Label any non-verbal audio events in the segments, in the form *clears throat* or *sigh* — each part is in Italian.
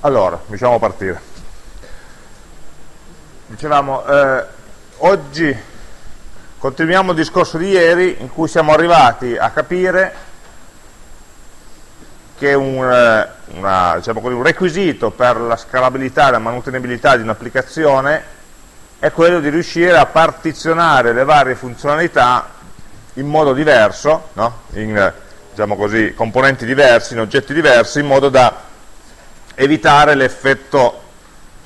Allora, diciamo partire. Dicevamo, eh, oggi continuiamo il discorso di ieri in cui siamo arrivati a capire che un, eh, una, diciamo così, un requisito per la scalabilità e la manutenibilità di un'applicazione è quello di riuscire a partizionare le varie funzionalità in modo diverso, no? in diciamo così, componenti diversi, in oggetti diversi, in modo da evitare l'effetto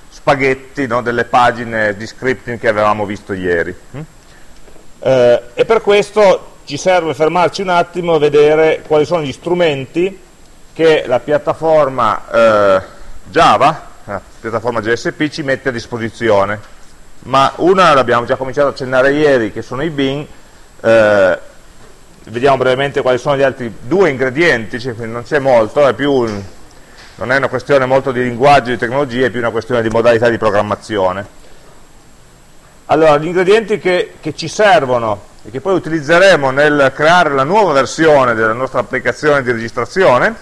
spaghetti no, delle pagine di scripting che avevamo visto ieri. Mm? Eh, e per questo ci serve fermarci un attimo e vedere quali sono gli strumenti che la piattaforma eh, Java, la piattaforma GSP, ci mette a disposizione. Ma una l'abbiamo già cominciato a accennare ieri, che sono i bin, eh, vediamo brevemente quali sono gli altri due ingredienti, cioè non c'è molto, è più un, non è una questione molto di linguaggio, di tecnologia, è più una questione di modalità di programmazione. Allora, gli ingredienti che, che ci servono e che poi utilizzeremo nel creare la nuova versione della nostra applicazione di registrazione,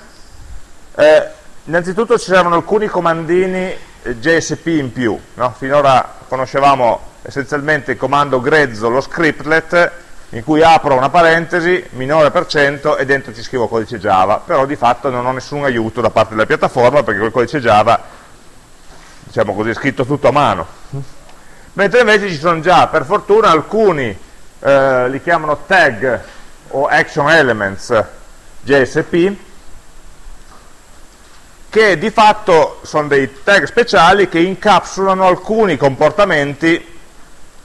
eh, innanzitutto ci servono alcuni comandini JSP in più. No? Finora conoscevamo essenzialmente il comando grezzo, lo scriptlet, in cui apro una parentesi, minore per cento, e dentro ci scrivo codice Java, però di fatto non ho nessun aiuto da parte della piattaforma perché quel codice Java, diciamo così, è scritto tutto a mano. Mentre invece ci sono già, per fortuna, alcuni, eh, li chiamano tag o action elements JSP, che di fatto sono dei tag speciali che incapsulano alcuni comportamenti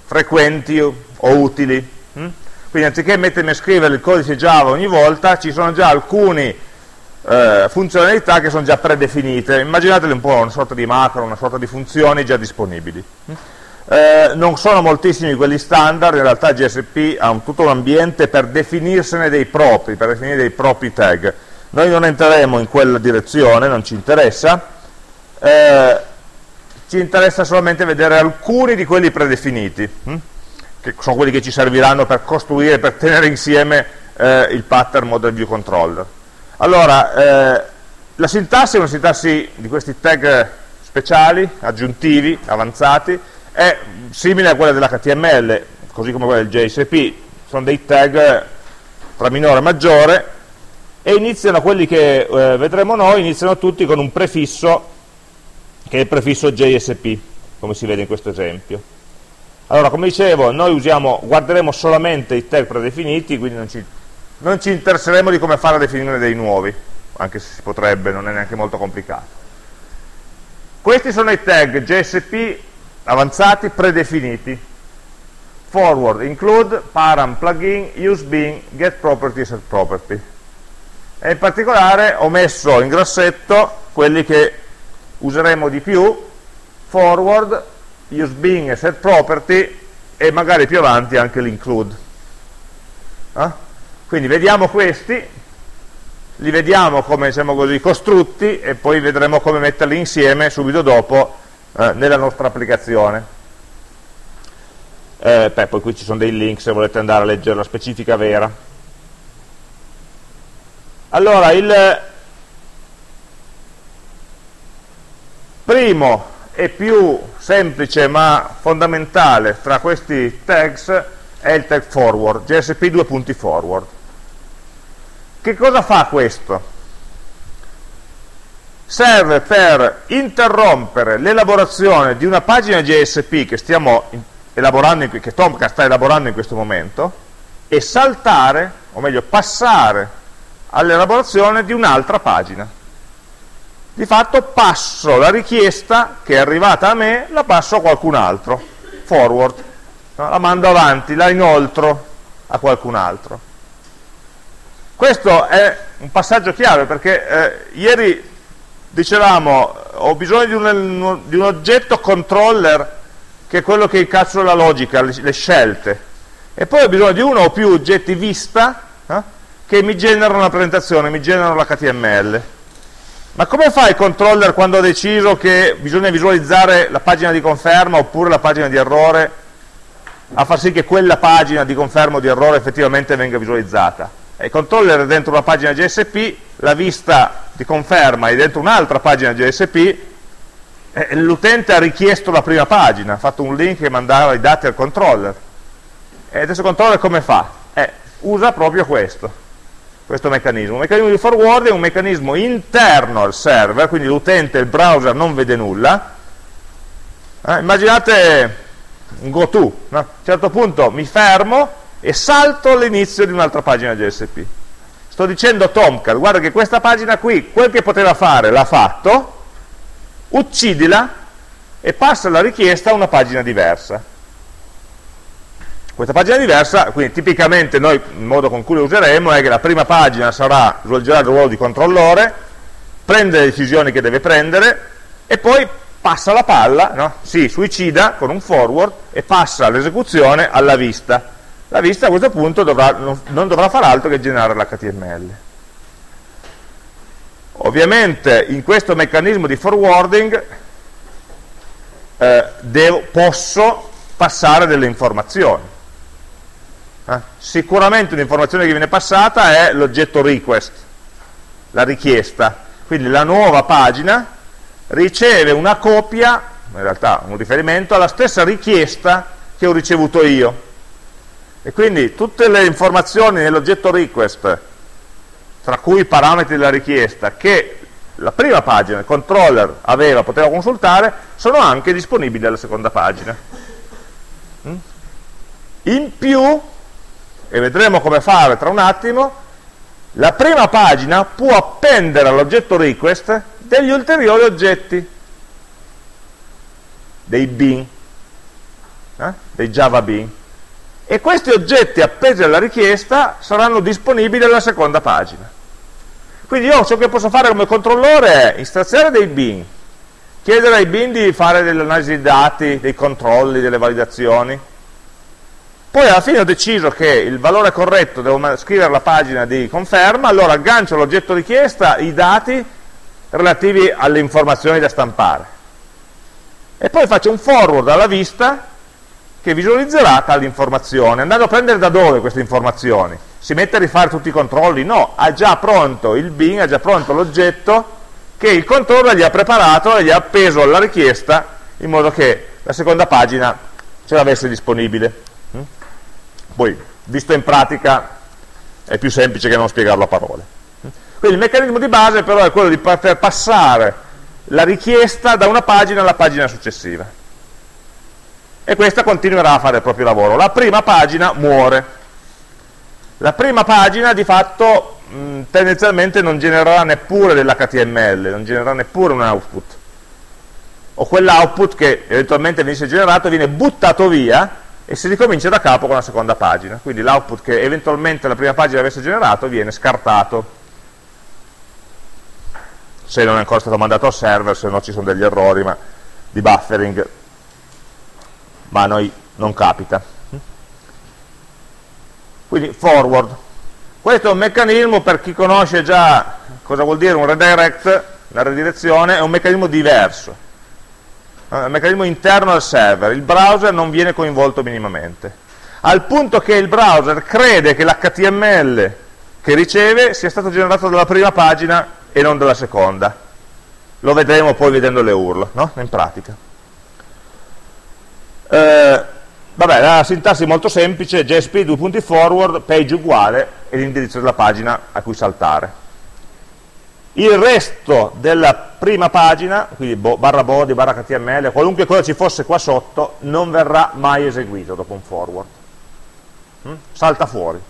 frequenti o utili. Hm? Quindi anziché mettermi a scrivere il codice Java ogni volta, ci sono già alcune eh, funzionalità che sono già predefinite. Immaginatele un po' una sorta di macro, una sorta di funzioni già disponibili. Eh, non sono moltissimi quelli standard, in realtà GSP ha un, tutto un ambiente per definirsene dei propri, per definire dei propri tag. Noi non entreremo in quella direzione, non ci interessa, eh, ci interessa solamente vedere alcuni di quelli predefiniti. Hm? Che sono quelli che ci serviranno per costruire, per tenere insieme eh, il pattern model view controller. Allora, eh, la sintassi è una sintassi di questi tag speciali, aggiuntivi, avanzati, è simile a quella dell'HTML, così come quella del JSP, sono dei tag tra minore e maggiore, e iniziano, quelli che eh, vedremo noi, iniziano tutti con un prefisso, che è il prefisso JSP, come si vede in questo esempio. Allora, come dicevo, noi usiamo, guarderemo solamente i tag predefiniti, quindi non ci, non ci interesseremo di come fare a definire dei nuovi, anche se si potrebbe, non è neanche molto complicato. Questi sono i tag JSP avanzati predefiniti. Forward, include, param, plugin, use bin, get property, set property. E in particolare ho messo in grassetto quelli che useremo di più, forward, use Bing e set property e magari più avanti anche l'include. Eh? Quindi vediamo questi, li vediamo come diciamo così, costrutti e poi vedremo come metterli insieme subito dopo eh, nella nostra applicazione. Eh, beh, poi qui ci sono dei link se volete andare a leggere la specifica vera. Allora, il primo e più semplice ma fondamentale tra questi tags è il tag forward, GSP due punti forward. Che cosa fa questo? Serve per interrompere l'elaborazione di una pagina GSP che che Tomcat sta elaborando in questo momento, e saltare, o meglio passare all'elaborazione di un'altra pagina di fatto passo la richiesta che è arrivata a me, la passo a qualcun altro, forward, no? la mando avanti, la inoltro a qualcun altro. Questo è un passaggio chiave perché eh, ieri dicevamo ho bisogno di un, di un, oggetto controller che è quello che incapsula la logica, le, le, scelte, e poi ho bisogno di uno o più oggetti vista eh, che mi generano la presentazione, mi generano l'HTML. Ma come fa il controller quando ha deciso che bisogna visualizzare la pagina di conferma oppure la pagina di errore a far sì che quella pagina di conferma o di errore effettivamente venga visualizzata? il controller è dentro una pagina GSP, la vista di conferma è dentro un'altra pagina eh, l'utente ha richiesto la prima pagina, ha fatto un link che mandava i dati al controller. E adesso il controller come fa? Eh, usa proprio questo, questo meccanismo. Un meccanismo di forwarding è un meccanismo interno al server, quindi l'utente, il browser non vede nulla. Eh, immaginate un go to, no? a un certo punto mi fermo e salto all'inizio di un'altra pagina JSP. Sto dicendo a Tomcat, guarda che questa pagina qui, quel che poteva fare l'ha fatto, uccidila e passa la richiesta a una pagina diversa. Questa pagina diversa, quindi tipicamente noi il modo con cui lo useremo è che la prima pagina sarà, svolgerà il ruolo di controllore, prende le decisioni che deve prendere e poi passa la palla, no? si suicida con un forward e passa l'esecuzione alla vista. La vista a questo punto dovrà, non dovrà fare altro che generare l'HTML. Ovviamente in questo meccanismo di forwarding eh, devo, posso passare delle informazioni. Eh? Sicuramente un'informazione che viene passata è l'oggetto request, la richiesta. Quindi la nuova pagina riceve una copia, in realtà un riferimento, alla stessa richiesta che ho ricevuto io. E quindi tutte le informazioni nell'oggetto request, tra cui i parametri della richiesta, che la prima pagina, il controller aveva, poteva consultare, sono anche disponibili alla seconda pagina. Mm? In più, e vedremo come fare tra un attimo, la prima pagina può appendere all'oggetto request degli ulteriori oggetti, dei bin, eh? dei java bin. E questi oggetti appesi alla richiesta saranno disponibili alla seconda pagina. Quindi io ciò che posso fare come controllore è istrazionare dei bin, chiedere ai bin di fare delle analisi di dati, dei controlli, delle validazioni, poi alla fine ho deciso che il valore corretto devo scrivere la pagina di conferma, allora aggancio l'oggetto richiesta, i dati relativi alle informazioni da stampare. E poi faccio un forward alla vista che visualizzerà tale informazione, andando a prendere da dove queste informazioni? Si mette a rifare tutti i controlli? No, ha già pronto il bin, ha già pronto l'oggetto che il controller gli ha preparato e gli ha appeso alla richiesta in modo che la seconda pagina ce l'avesse disponibile. Poi, visto in pratica, è più semplice che non spiegarlo a parole. Quindi il meccanismo di base però è quello di poter passare la richiesta da una pagina alla pagina successiva. E questa continuerà a fare il proprio lavoro. La prima pagina muore. La prima pagina di fatto mh, tendenzialmente non genererà neppure dell'HTML, non genererà neppure un output. O quell'output che eventualmente venisse generato viene buttato via e si ricomincia da capo con la seconda pagina. Quindi l'output che eventualmente la prima pagina avesse generato viene scartato se non è ancora stato mandato al server, se no ci sono degli errori ma, di buffering, ma a noi non capita. Quindi forward. Questo è un meccanismo per chi conosce già cosa vuol dire un redirect, la redirezione, è un meccanismo diverso. Un meccanismo interno al server, il browser non viene coinvolto minimamente. Al punto che il browser crede che l'HTML che riceve sia stato generato dalla prima pagina e non della seconda. Lo vedremo poi vedendo le URL, no? in pratica. Eh, vabbè, la sintassi è molto semplice, JSP, due punti forward, page uguale e l'indirizzo della pagina a cui saltare. Il resto della prima pagina, quindi barra body, barra HTML, qualunque cosa ci fosse qua sotto, non verrà mai eseguito dopo un forward. Mm? Salta fuori.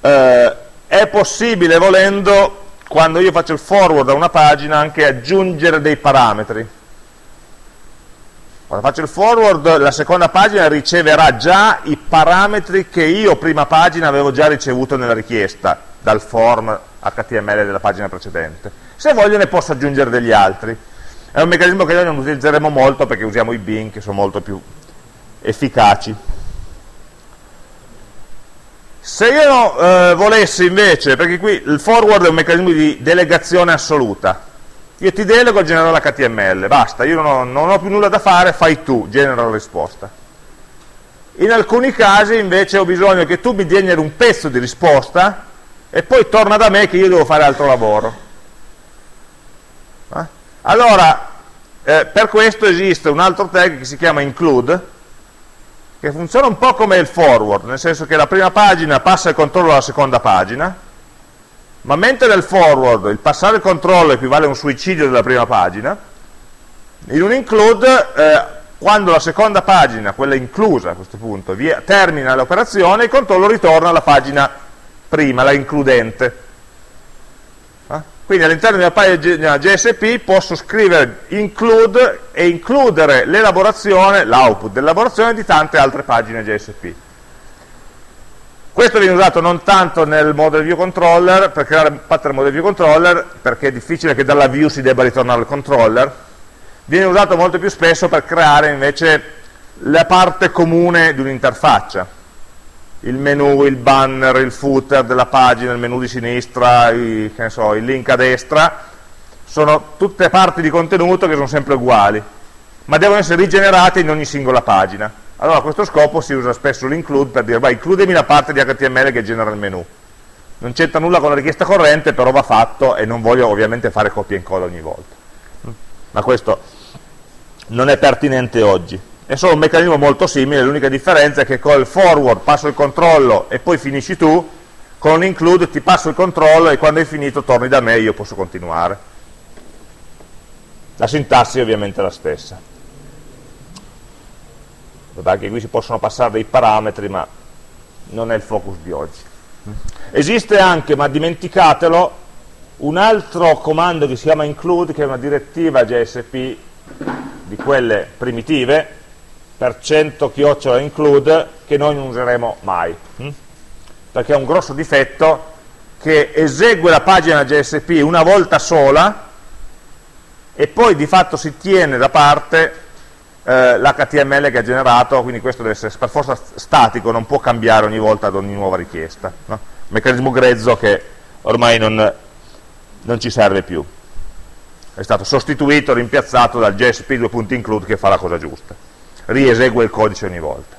Eh, è possibile volendo quando io faccio il forward a una pagina anche aggiungere dei parametri quando faccio il forward la seconda pagina riceverà già i parametri che io prima pagina avevo già ricevuto nella richiesta dal form HTML della pagina precedente. Se voglio ne posso aggiungere degli altri. È un meccanismo che noi non utilizzeremo molto perché usiamo i bin che sono molto più efficaci. Se io eh, volessi invece, perché qui il forward è un meccanismo di delegazione assoluta, io ti delego a generare l'HTML, basta, io non ho, non ho più nulla da fare, fai tu, genera la risposta. In alcuni casi invece ho bisogno che tu mi generi un pezzo di risposta e poi torna da me che io devo fare altro lavoro. Eh? Allora, eh, per questo esiste un altro tag che si chiama include, che funziona un po' come il forward, nel senso che la prima pagina passa il controllo alla seconda pagina, ma mentre nel forward il passare il controllo equivale a un suicidio della prima pagina, in un include, eh, quando la seconda pagina, quella inclusa a questo punto, via, termina l'operazione, il controllo ritorna alla pagina prima, la includente. Quindi all'interno della pagina GSP posso scrivere include e includere l'elaborazione, l'output dell'elaborazione di tante altre pagine GSP. Questo viene usato non tanto nel model view controller, per creare pattern model view controller, perché è difficile che dalla view si debba ritornare al controller, viene usato molto più spesso per creare invece la parte comune di un'interfaccia il menu, il banner, il footer della pagina, il menu di sinistra, i, so, il link a destra, sono tutte parti di contenuto che sono sempre uguali, ma devono essere rigenerate in ogni singola pagina. Allora a questo scopo si usa spesso l'include per dire, vai, includemi la parte di HTML che genera il menu. Non c'entra nulla con la richiesta corrente, però va fatto e non voglio ovviamente fare copia e incolla ogni volta. Ma questo non è pertinente oggi è solo un meccanismo molto simile, l'unica differenza è che con il forward passo il controllo e poi finisci tu, con l'include ti passo il controllo e quando hai finito torni da me e io posso continuare. La sintassi è ovviamente la stessa. Anche qui si possono passare dei parametri, ma non è il focus di oggi. Esiste anche, ma dimenticatelo, un altro comando che si chiama include, che è una direttiva JSP di quelle primitive, per 100 chiocciola include che noi non useremo mai hm? perché è un grosso difetto che esegue la pagina JSP una volta sola e poi di fatto si tiene da parte eh, l'HTML che ha generato, quindi questo deve essere per forza statico, non può cambiare ogni volta ad ogni nuova richiesta. No? Meccanismo grezzo che ormai non, non ci serve più. È stato sostituito, rimpiazzato dal JSP 2.include che fa la cosa giusta riesegue il codice ogni volta.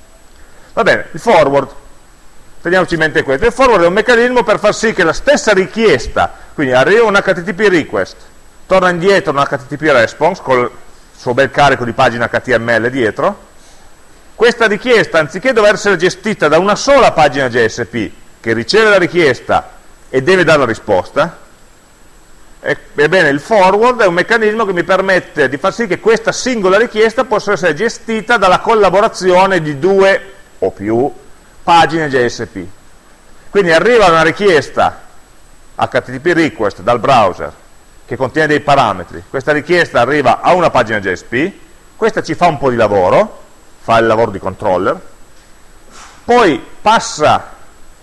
Va bene, il forward, teniamoci in mente questo, il forward è un meccanismo per far sì che la stessa richiesta, quindi arriva un HTTP request, torna indietro un HTTP response col suo bel carico di pagina HTML dietro, questa richiesta anziché dover essere gestita da una sola pagina JSP che riceve la richiesta e deve dare la risposta, Ebbene, il forward è un meccanismo che mi permette di far sì che questa singola richiesta possa essere gestita dalla collaborazione di due o più pagine JSP. Quindi arriva una richiesta HTTP request dal browser che contiene dei parametri, questa richiesta arriva a una pagina JSP, questa ci fa un po' di lavoro, fa il lavoro di controller, poi passa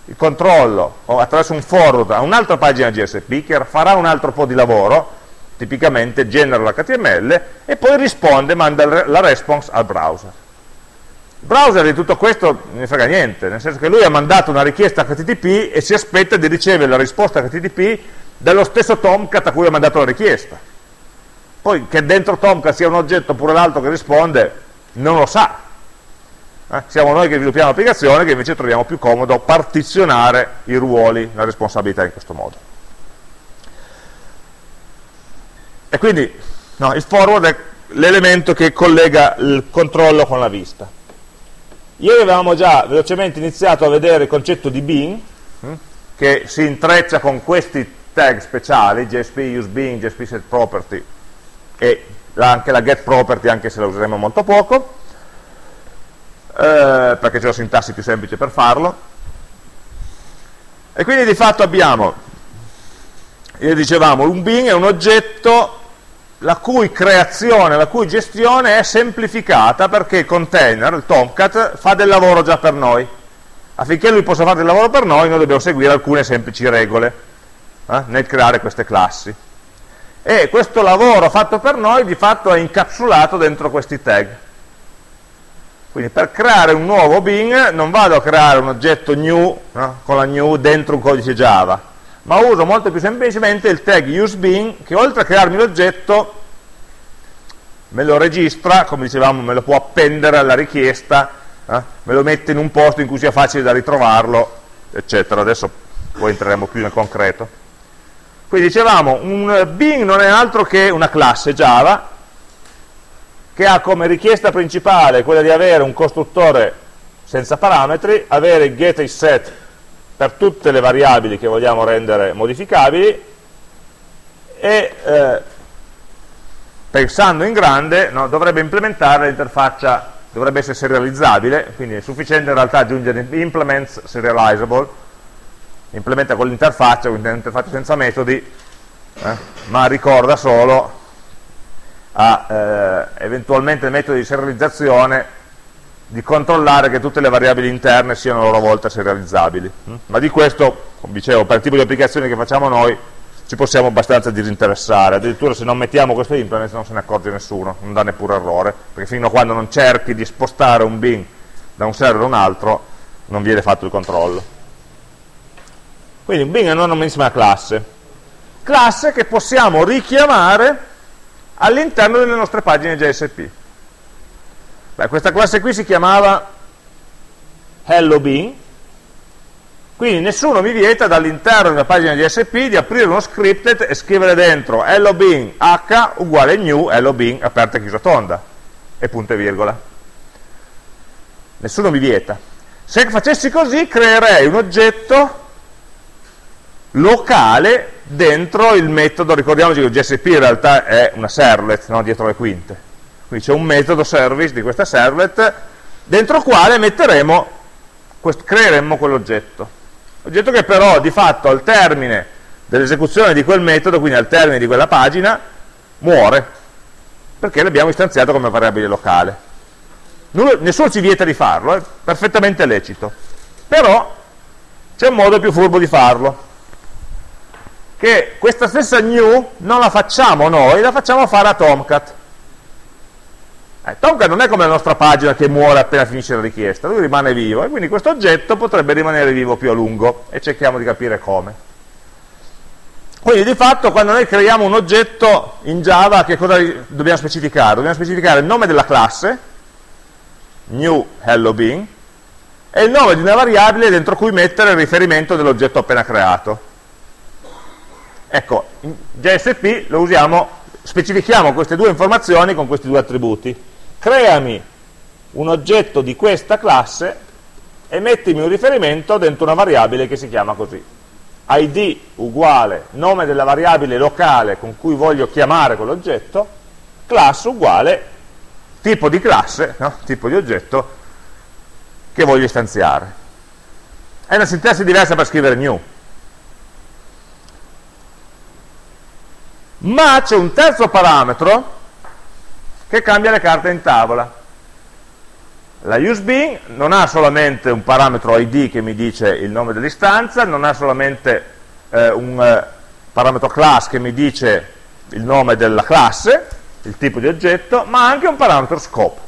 il controllo attraverso un forward a un'altra pagina GSP che farà un altro po' di lavoro, tipicamente genera l'HTML e poi risponde, manda la response al browser. Il browser di tutto questo non ne frega niente, nel senso che lui ha mandato una richiesta HTTP e si aspetta di ricevere la risposta HTTP dallo stesso Tomcat a cui ha mandato la richiesta. Poi che dentro Tomcat sia un oggetto oppure l'altro che risponde, non lo sa, eh? Siamo noi che sviluppiamo l'applicazione che invece troviamo più comodo partizionare i ruoli, la responsabilità in questo modo. E quindi no, il forward è l'elemento che collega il controllo con la vista. Ieri avevamo già velocemente iniziato a vedere il concetto di bin, hm, che si intreccia con questi tag speciali, JSP use bin, JSP set property e anche la get property, anche se la useremo molto poco eh, perché c'è la sintassi più semplice per farlo e quindi di fatto abbiamo dicevamo un bin è un oggetto la cui creazione, la cui gestione è semplificata perché il container, il Tomcat, fa del lavoro già per noi. Affinché lui possa fare del lavoro per noi, noi dobbiamo seguire alcune semplici regole eh, nel creare queste classi. E questo lavoro fatto per noi di fatto è incapsulato dentro questi tag. Quindi per creare un nuovo bin non vado a creare un oggetto new no? con la new dentro un codice Java, ma uso molto più semplicemente il tag useBin che oltre a crearmi l'oggetto me lo registra, come dicevamo, me lo può appendere alla richiesta, eh? me lo mette in un posto in cui sia facile da ritrovarlo, eccetera. Adesso poi entreremo più nel concreto. Quindi dicevamo, un Bing non è altro che una classe Java che ha come richiesta principale quella di avere un costruttore senza parametri, avere get e set per tutte le variabili che vogliamo rendere modificabili e eh, pensando in grande no, dovrebbe implementare l'interfaccia, dovrebbe essere serializzabile, quindi è sufficiente in realtà aggiungere implements serializable, implementa con l'interfaccia, quindi un'interfaccia senza metodi, eh, ma ricorda solo a eh, eventualmente il metodo di serializzazione di controllare che tutte le variabili interne siano a loro volta serializzabili. Mm? Ma di questo, come dicevo, per il tipo di applicazioni che facciamo noi, ci possiamo abbastanza disinteressare, addirittura se non mettiamo questo implement non se ne accorge nessuno, non dà neppure errore, perché fino a quando non cerchi di spostare un bin da un server a un altro, non viene fatto il controllo. Quindi un bin è una normalissima classe, classe che possiamo richiamare all'interno delle nostre pagine JSP. Beh, questa classe qui si chiamava hello bean, quindi nessuno mi vieta dall'interno di una pagina JSP di aprire uno scripted e scrivere dentro hello bean h uguale new hello bean aperta e chiusa tonda e punto e virgola. Nessuno mi vieta. Se facessi così creerei un oggetto locale dentro il metodo, ricordiamoci che il GSP in realtà è una servlet, no? dietro le quinte, quindi c'è un metodo service di questa servlet, dentro il quale metteremo, creeremmo quell'oggetto. Oggetto che però di fatto al termine dell'esecuzione di quel metodo, quindi al termine di quella pagina, muore, perché l'abbiamo istanziato come variabile locale. Nessuno ci vieta di farlo, è perfettamente lecito, però c'è un modo più furbo di farlo che questa stessa new non la facciamo noi, la facciamo fare a Tomcat. Eh, Tomcat non è come la nostra pagina che muore appena finisce la richiesta, lui rimane vivo e quindi questo oggetto potrebbe rimanere vivo più a lungo e cerchiamo di capire come. Quindi di fatto quando noi creiamo un oggetto in Java che cosa dobbiamo specificare? Dobbiamo specificare il nome della classe, new hello bean, e il nome di una variabile dentro cui mettere il riferimento dell'oggetto appena creato. Ecco, in JSP lo usiamo, specifichiamo queste due informazioni con questi due attributi. Creami un oggetto di questa classe e mettimi un riferimento dentro una variabile che si chiama così. id uguale nome della variabile locale con cui voglio chiamare quell'oggetto, class uguale tipo di classe, no? tipo di oggetto che voglio istanziare. È una sintassi diversa per scrivere new. Ma c'è un terzo parametro che cambia le carte in tavola. La useBean non ha solamente un parametro id che mi dice il nome dell'istanza, non ha solamente eh, un eh, parametro class che mi dice il nome della classe, il tipo di oggetto, ma anche un parametro scope.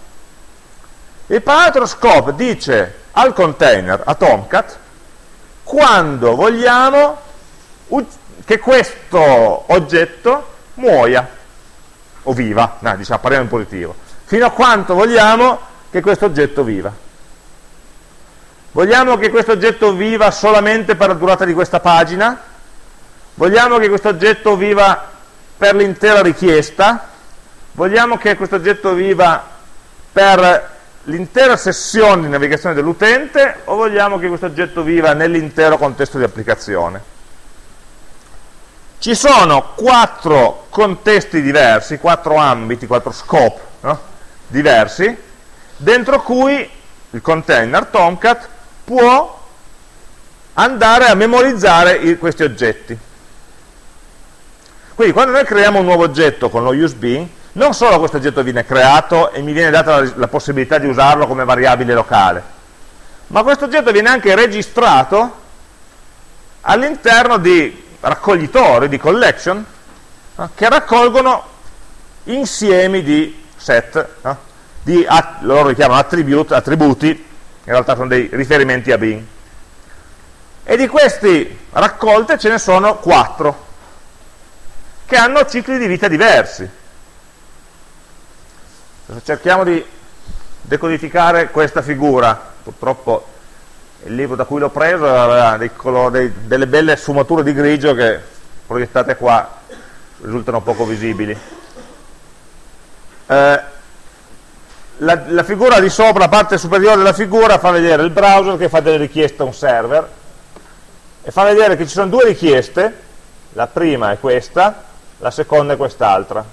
Il parametro scope dice al container, a Tomcat, quando vogliamo che questo oggetto muoia o viva, no, diciamo, parliamo in positivo, fino a quanto vogliamo che questo oggetto viva. Vogliamo che questo oggetto viva solamente per la durata di questa pagina? Vogliamo che questo oggetto viva per l'intera richiesta? Vogliamo che questo oggetto viva per l'intera sessione di navigazione dell'utente o vogliamo che questo oggetto viva nell'intero contesto di applicazione? Ci sono quattro contesti diversi, quattro ambiti, quattro scope no? diversi, dentro cui il container Tomcat può andare a memorizzare questi oggetti. Quindi quando noi creiamo un nuovo oggetto con lo useBean, non solo questo oggetto viene creato e mi viene data la, la possibilità di usarlo come variabile locale, ma questo oggetto viene anche registrato all'interno di raccoglitori di collection no? che raccolgono insiemi di set, no? di, loro li chiamano attribute, attributi, in realtà sono dei riferimenti a bin. E di questi raccolte ce ne sono quattro, che hanno cicli di vita diversi. Cerchiamo di decodificare questa figura, purtroppo il libro da cui l'ho preso aveva dei delle belle sfumature di grigio che proiettate qua risultano poco visibili. Eh, la, la, figura di sopra, la parte superiore della figura fa vedere il browser che fa delle richieste a un server e fa vedere che ci sono due richieste, la prima è questa, la seconda è quest'altra.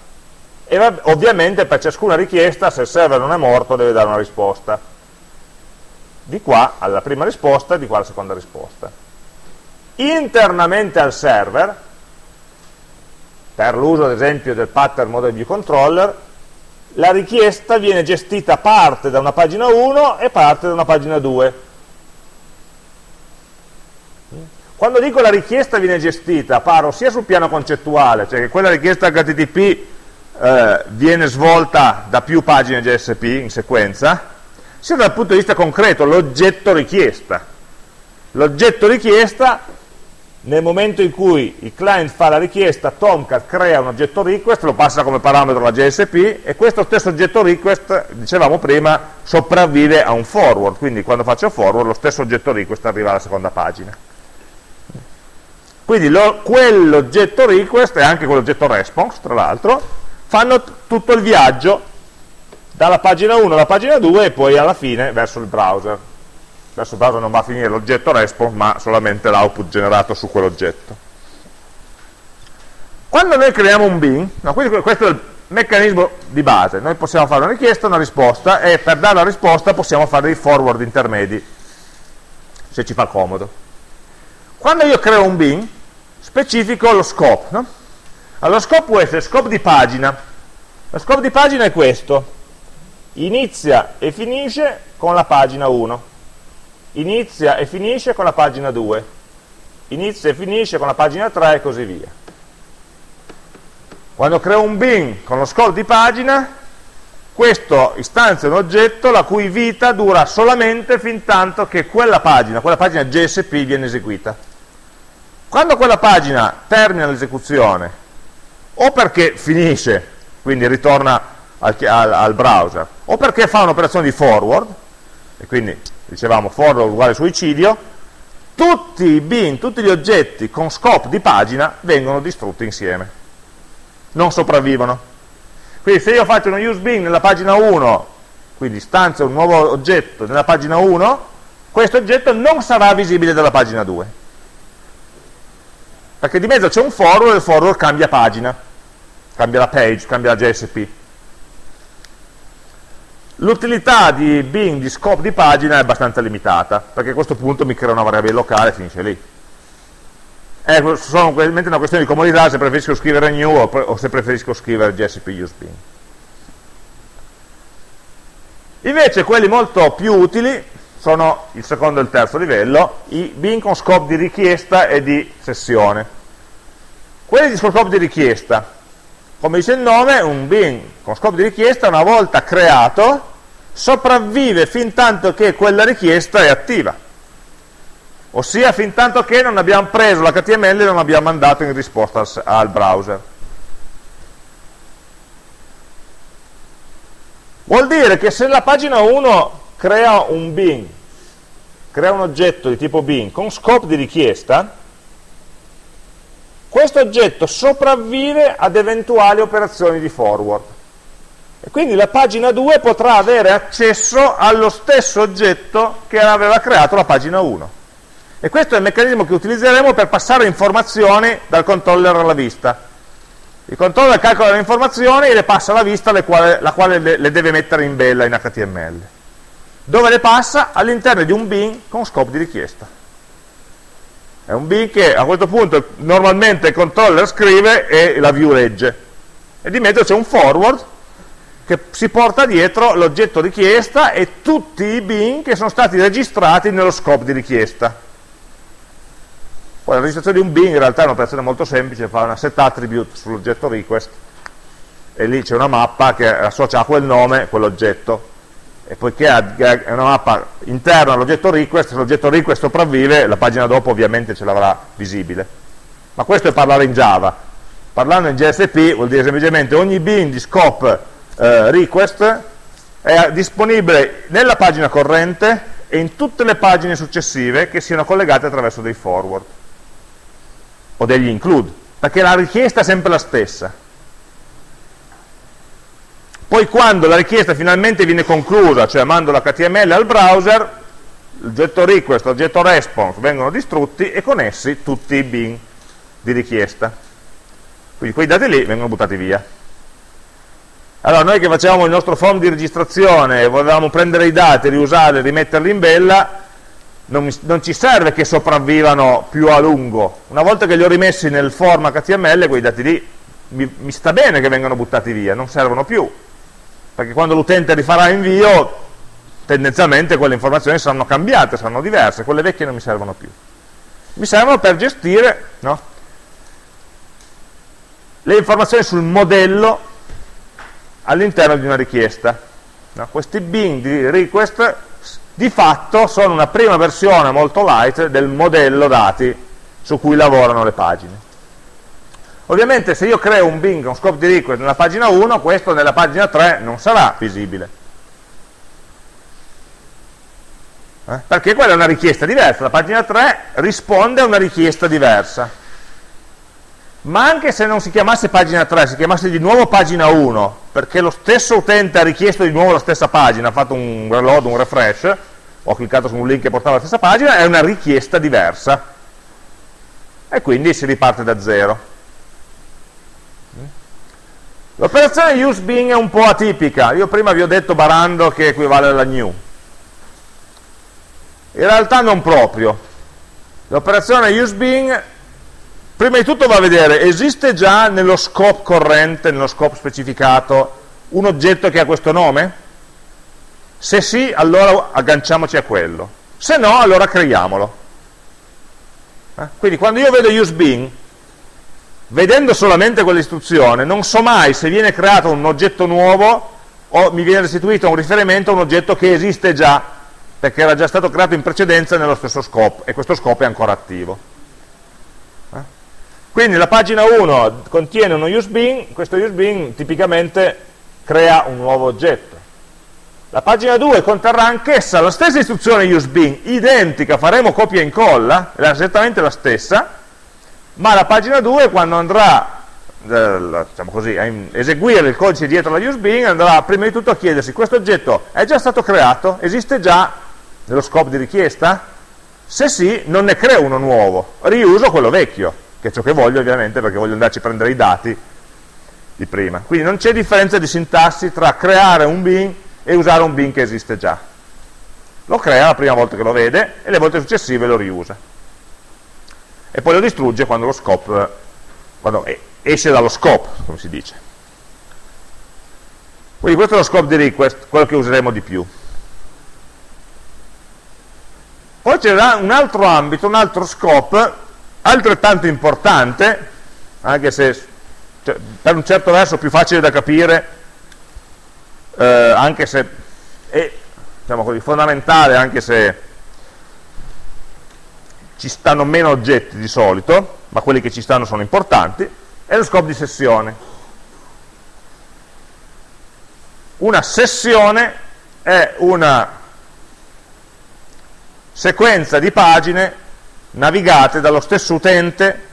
E ovviamente per ciascuna richiesta, se il server non è morto, deve dare una risposta. Di qua alla prima risposta, di qua alla seconda risposta. Internamente al server, per l'uso ad esempio del pattern model view controller, la richiesta viene gestita parte da una pagina 1 e parte da una pagina 2. Quando dico la richiesta viene gestita, parlo sia sul piano concettuale, cioè che quella richiesta HTTP eh, viene svolta da più pagine JSP in sequenza, sia dal punto di vista concreto, l'oggetto richiesta. L'oggetto richiesta nel momento in cui il client fa la richiesta, Tomcat crea un oggetto request, lo passa come parametro alla JSP e questo stesso oggetto request, dicevamo prima, sopravvive a un forward, quindi quando faccio forward lo stesso oggetto request arriva alla seconda pagina. Quindi quell'oggetto request e anche quell'oggetto response, tra l'altro, fanno tutto il viaggio dalla pagina 1 alla pagina 2 e poi alla fine verso il browser. Adesso il browser non va a finire l'oggetto response ma solamente l'output generato su quell'oggetto. Quando noi creiamo un bin no, questo è il meccanismo di base. Noi possiamo fare una richiesta, una risposta e per dare la risposta possiamo fare dei forward intermedi se ci fa comodo. Quando io creo un bin specifico lo scope no? allora lo scope può essere scope di pagina. Lo scope di pagina è questo inizia e finisce con la pagina 1 inizia e finisce con la pagina 2, inizia e finisce con la pagina 3 e così via. Quando creo un bin con lo scope di pagina, questo istanzia un oggetto la cui vita dura solamente fin tanto che quella pagina, quella pagina JSP viene eseguita. Quando quella pagina termina l'esecuzione, o perché finisce, quindi ritorna al, al, al browser, o perché fa un'operazione di forward, e quindi dicevamo for uguale suicidio, tutti i bin, tutti gli oggetti con scope di pagina vengono distrutti insieme, non sopravvivono. Quindi se io faccio uno use bin nella pagina 1, quindi stanzio un nuovo oggetto nella pagina 1, questo oggetto non sarà visibile dalla pagina 2. Perché di mezzo c'è un forward e il forward cambia pagina, cambia la page, cambia la JSP. L'utilità di bin di scope di pagina è abbastanza limitata, perché a questo punto mi crea una variabile locale e finisce lì. È solamente una questione di comodità se preferisco scrivere new o, se preferisco scrivere gsp use bin. Invece quelli molto più utili sono il secondo e il terzo livello, i bin con scope di richiesta e di sessione. Quelli di scope di richiesta, come dice il nome, un bin con scope di richiesta una volta creato sopravvive fin tanto che quella richiesta è attiva. Ossia fin tanto che non abbiamo preso l'HTML e non abbiamo mandato in risposta al, browser. Vuol dire che se la pagina 1 crea un bin crea un oggetto di tipo bin con scope di richiesta questo oggetto sopravvive ad eventuali operazioni di forward e quindi la pagina 2 potrà avere accesso allo stesso oggetto che aveva creato la pagina 1. E questo è il meccanismo che utilizzeremo per passare informazioni dal controller alla vista. Il controller calcola le informazioni e le passa alla vista, quale, la quale le, le, deve mettere in bella in HTML. Dove le passa? All'interno di un bin con scope di richiesta. È un bin che a questo punto normalmente il controller scrive e la view legge. E di mezzo c'è un forward che si porta dietro l'oggetto richiesta e tutti i bin che sono stati registrati nello scope di richiesta. Poi la registrazione di un bin in realtà è un'operazione molto semplice, fa una set attribute sull'oggetto request e lì c'è una mappa che associa a quel nome quell'oggetto e poiché è una mappa interna all'oggetto request, se l'oggetto request sopravvive la pagina dopo ovviamente ce l'avrà visibile. Ma questo è parlare in Java. Parlando in JSP vuol dire semplicemente ogni bin di scope eh, request è disponibile nella pagina corrente e in tutte le pagine successive che siano collegate attraverso dei forward o degli include perché la richiesta è sempre la stessa. Poi quando la richiesta finalmente viene conclusa, cioè mando l'HTML al browser, l'oggetto request l'oggetto response vengono distrutti e con essi tutti i bin di richiesta. Quindi quei dati lì vengono buttati via. Allora noi che facevamo il nostro form di registrazione e volevamo prendere i dati, riusarli, rimetterli in bella, non, non, ci serve che sopravvivano più a lungo. Una volta che li ho rimessi nel form HTML, quei dati lì mi, mi sta bene che vengano buttati via, non servono più perché quando l'utente rifarà invio tendenzialmente quelle informazioni saranno cambiate, saranno diverse, quelle vecchie non mi servono più. Mi servono per gestire no, le informazioni sul modello all'interno di una richiesta. No, questi bin di request di fatto sono una prima versione molto light del modello dati su cui lavorano le pagine. Ovviamente se io creo un Bing, un scope di request nella pagina 1, questo nella pagina 3 non sarà visibile. Eh? Perché quella è una richiesta diversa, la pagina 3 risponde a una richiesta diversa. Ma anche se non si chiamasse pagina 3, si chiamasse di nuovo pagina 1, perché lo stesso utente ha richiesto di nuovo la stessa pagina, ha fatto un reload, un refresh, ho cliccato su un link che portava alla stessa pagina, è una richiesta diversa. E quindi si riparte da zero. L'operazione useBeing è un po' atipica, io prima vi ho detto barando che equivale alla new. In realtà non proprio. L'operazione useBeing prima di tutto va a vedere, esiste già nello scope corrente, nello scope specificato, un oggetto che ha questo nome? Se sì, allora agganciamoci a quello. Se no, allora creiamolo. Eh? Quindi quando io vedo useBeing, vedendo solamente quell'istruzione non so mai se viene creato un oggetto nuovo o mi viene restituito un riferimento a un oggetto che esiste già perché era già stato creato in precedenza nello stesso scope e questo scope è ancora attivo? Quindi la pagina 1 contiene uno useBean questo useBean tipicamente crea un nuovo oggetto la pagina 2 conterrà anch'essa la stessa istruzione useBean identica, faremo copia e incolla è esattamente la stessa ma la pagina 2 quando andrà eh, diciamo così, a eseguire il codice dietro alla useBeing andrà prima di tutto a chiedersi questo oggetto è già stato creato? esiste già nello scope di richiesta? se sì non ne creo uno nuovo riuso quello vecchio che è ciò che voglio ovviamente perché voglio andarci a prendere i dati di prima quindi non c'è differenza di sintassi tra creare un bin e usare un bin che esiste già lo crea la prima volta che lo vede e le volte successive lo riusa e poi lo distrugge quando lo scope quando esce dallo scope, come si dice. Quindi questo è lo scope di request, quello che useremo di più. Poi c'è un altro ambito, un altro scope, altrettanto importante, anche se cioè, per un certo verso più facile da capire, eh, anche se è diciamo così, fondamentale, anche se ci stanno meno oggetti di solito, ma quelli che ci stanno sono importanti, è lo scope di sessione. Una sessione è una sequenza di pagine navigate dallo stesso utente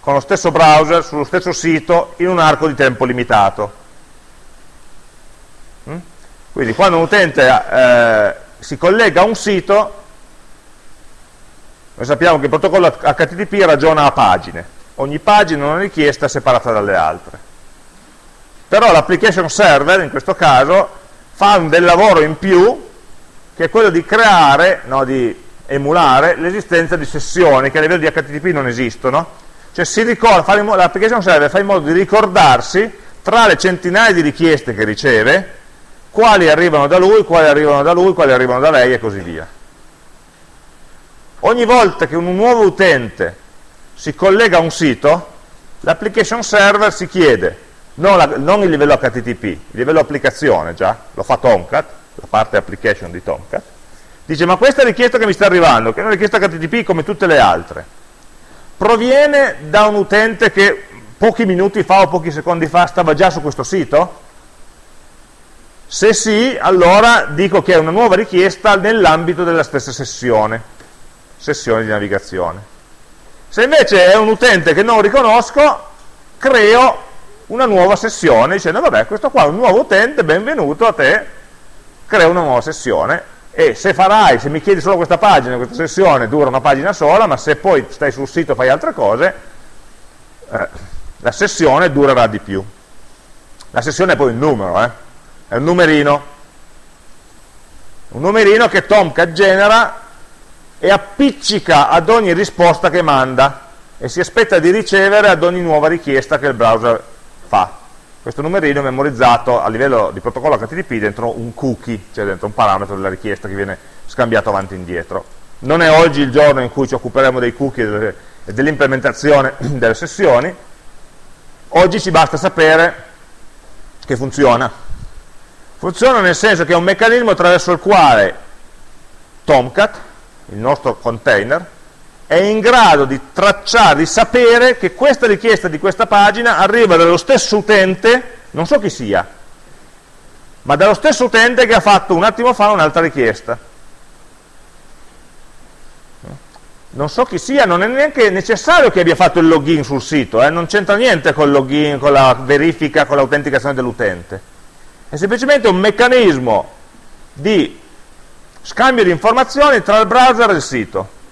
con lo stesso browser sullo stesso sito in un arco di tempo limitato. Mm? Quindi quando un utente eh, si collega a un sito noi sappiamo che il protocollo HTTP ragiona a pagine, ogni pagina è una richiesta separata dalle altre. Però l'application server, in questo caso, fa un del lavoro in più, che è quello di creare, no, di emulare l'esistenza di sessioni che a livello di HTTP non esistono. Cioè l'application server fa in modo di ricordarsi tra le centinaia di richieste che riceve, quali arrivano da lui, quali arrivano da lui, quali arrivano da lei e così via ogni volta che un nuovo utente si collega a un sito, l'application server si chiede, non, la, non, il livello HTTP, il livello applicazione già, lo fa Tomcat, la parte application di Tomcat, dice ma questa richiesta che mi sta arrivando, che è una richiesta HTTP come tutte le altre, proviene da un utente che pochi minuti fa o pochi secondi fa stava già su questo sito? Se sì, allora dico che è una nuova richiesta nell'ambito della stessa sessione sessione di navigazione. Se invece è un utente che non riconosco, creo una nuova sessione dicendo vabbè questo qua è un nuovo utente, benvenuto a te, creo una nuova sessione e se farai, se mi chiedi solo questa pagina, questa sessione dura una pagina sola, ma se poi stai sul sito e fai altre cose, eh, la sessione durerà di più. La sessione è poi un numero, eh? è un numerino, un numerino che Tomcat genera e appiccica ad ogni risposta che manda e si aspetta di ricevere ad ogni nuova richiesta che il browser fa. Questo numerino è memorizzato a livello di protocollo HTTP dentro un cookie, cioè dentro un parametro della richiesta che viene scambiato avanti e indietro. Non è oggi il giorno in cui ci occuperemo dei cookie e dell'implementazione *clears throat* delle sessioni, oggi ci basta sapere che funziona. Funziona nel senso che è un meccanismo attraverso il quale Tomcat, il nostro container, è in grado di tracciare, di sapere che questa richiesta di questa pagina arriva dallo stesso utente, non so chi sia, ma dallo stesso utente che ha fatto un attimo fa un'altra richiesta. Non so chi sia, non è neanche necessario che abbia fatto il login sul sito, eh? non c'entra niente con il login, con la verifica, con l'autenticazione dell'utente. È semplicemente un meccanismo di scambio di informazioni tra il browser e il sito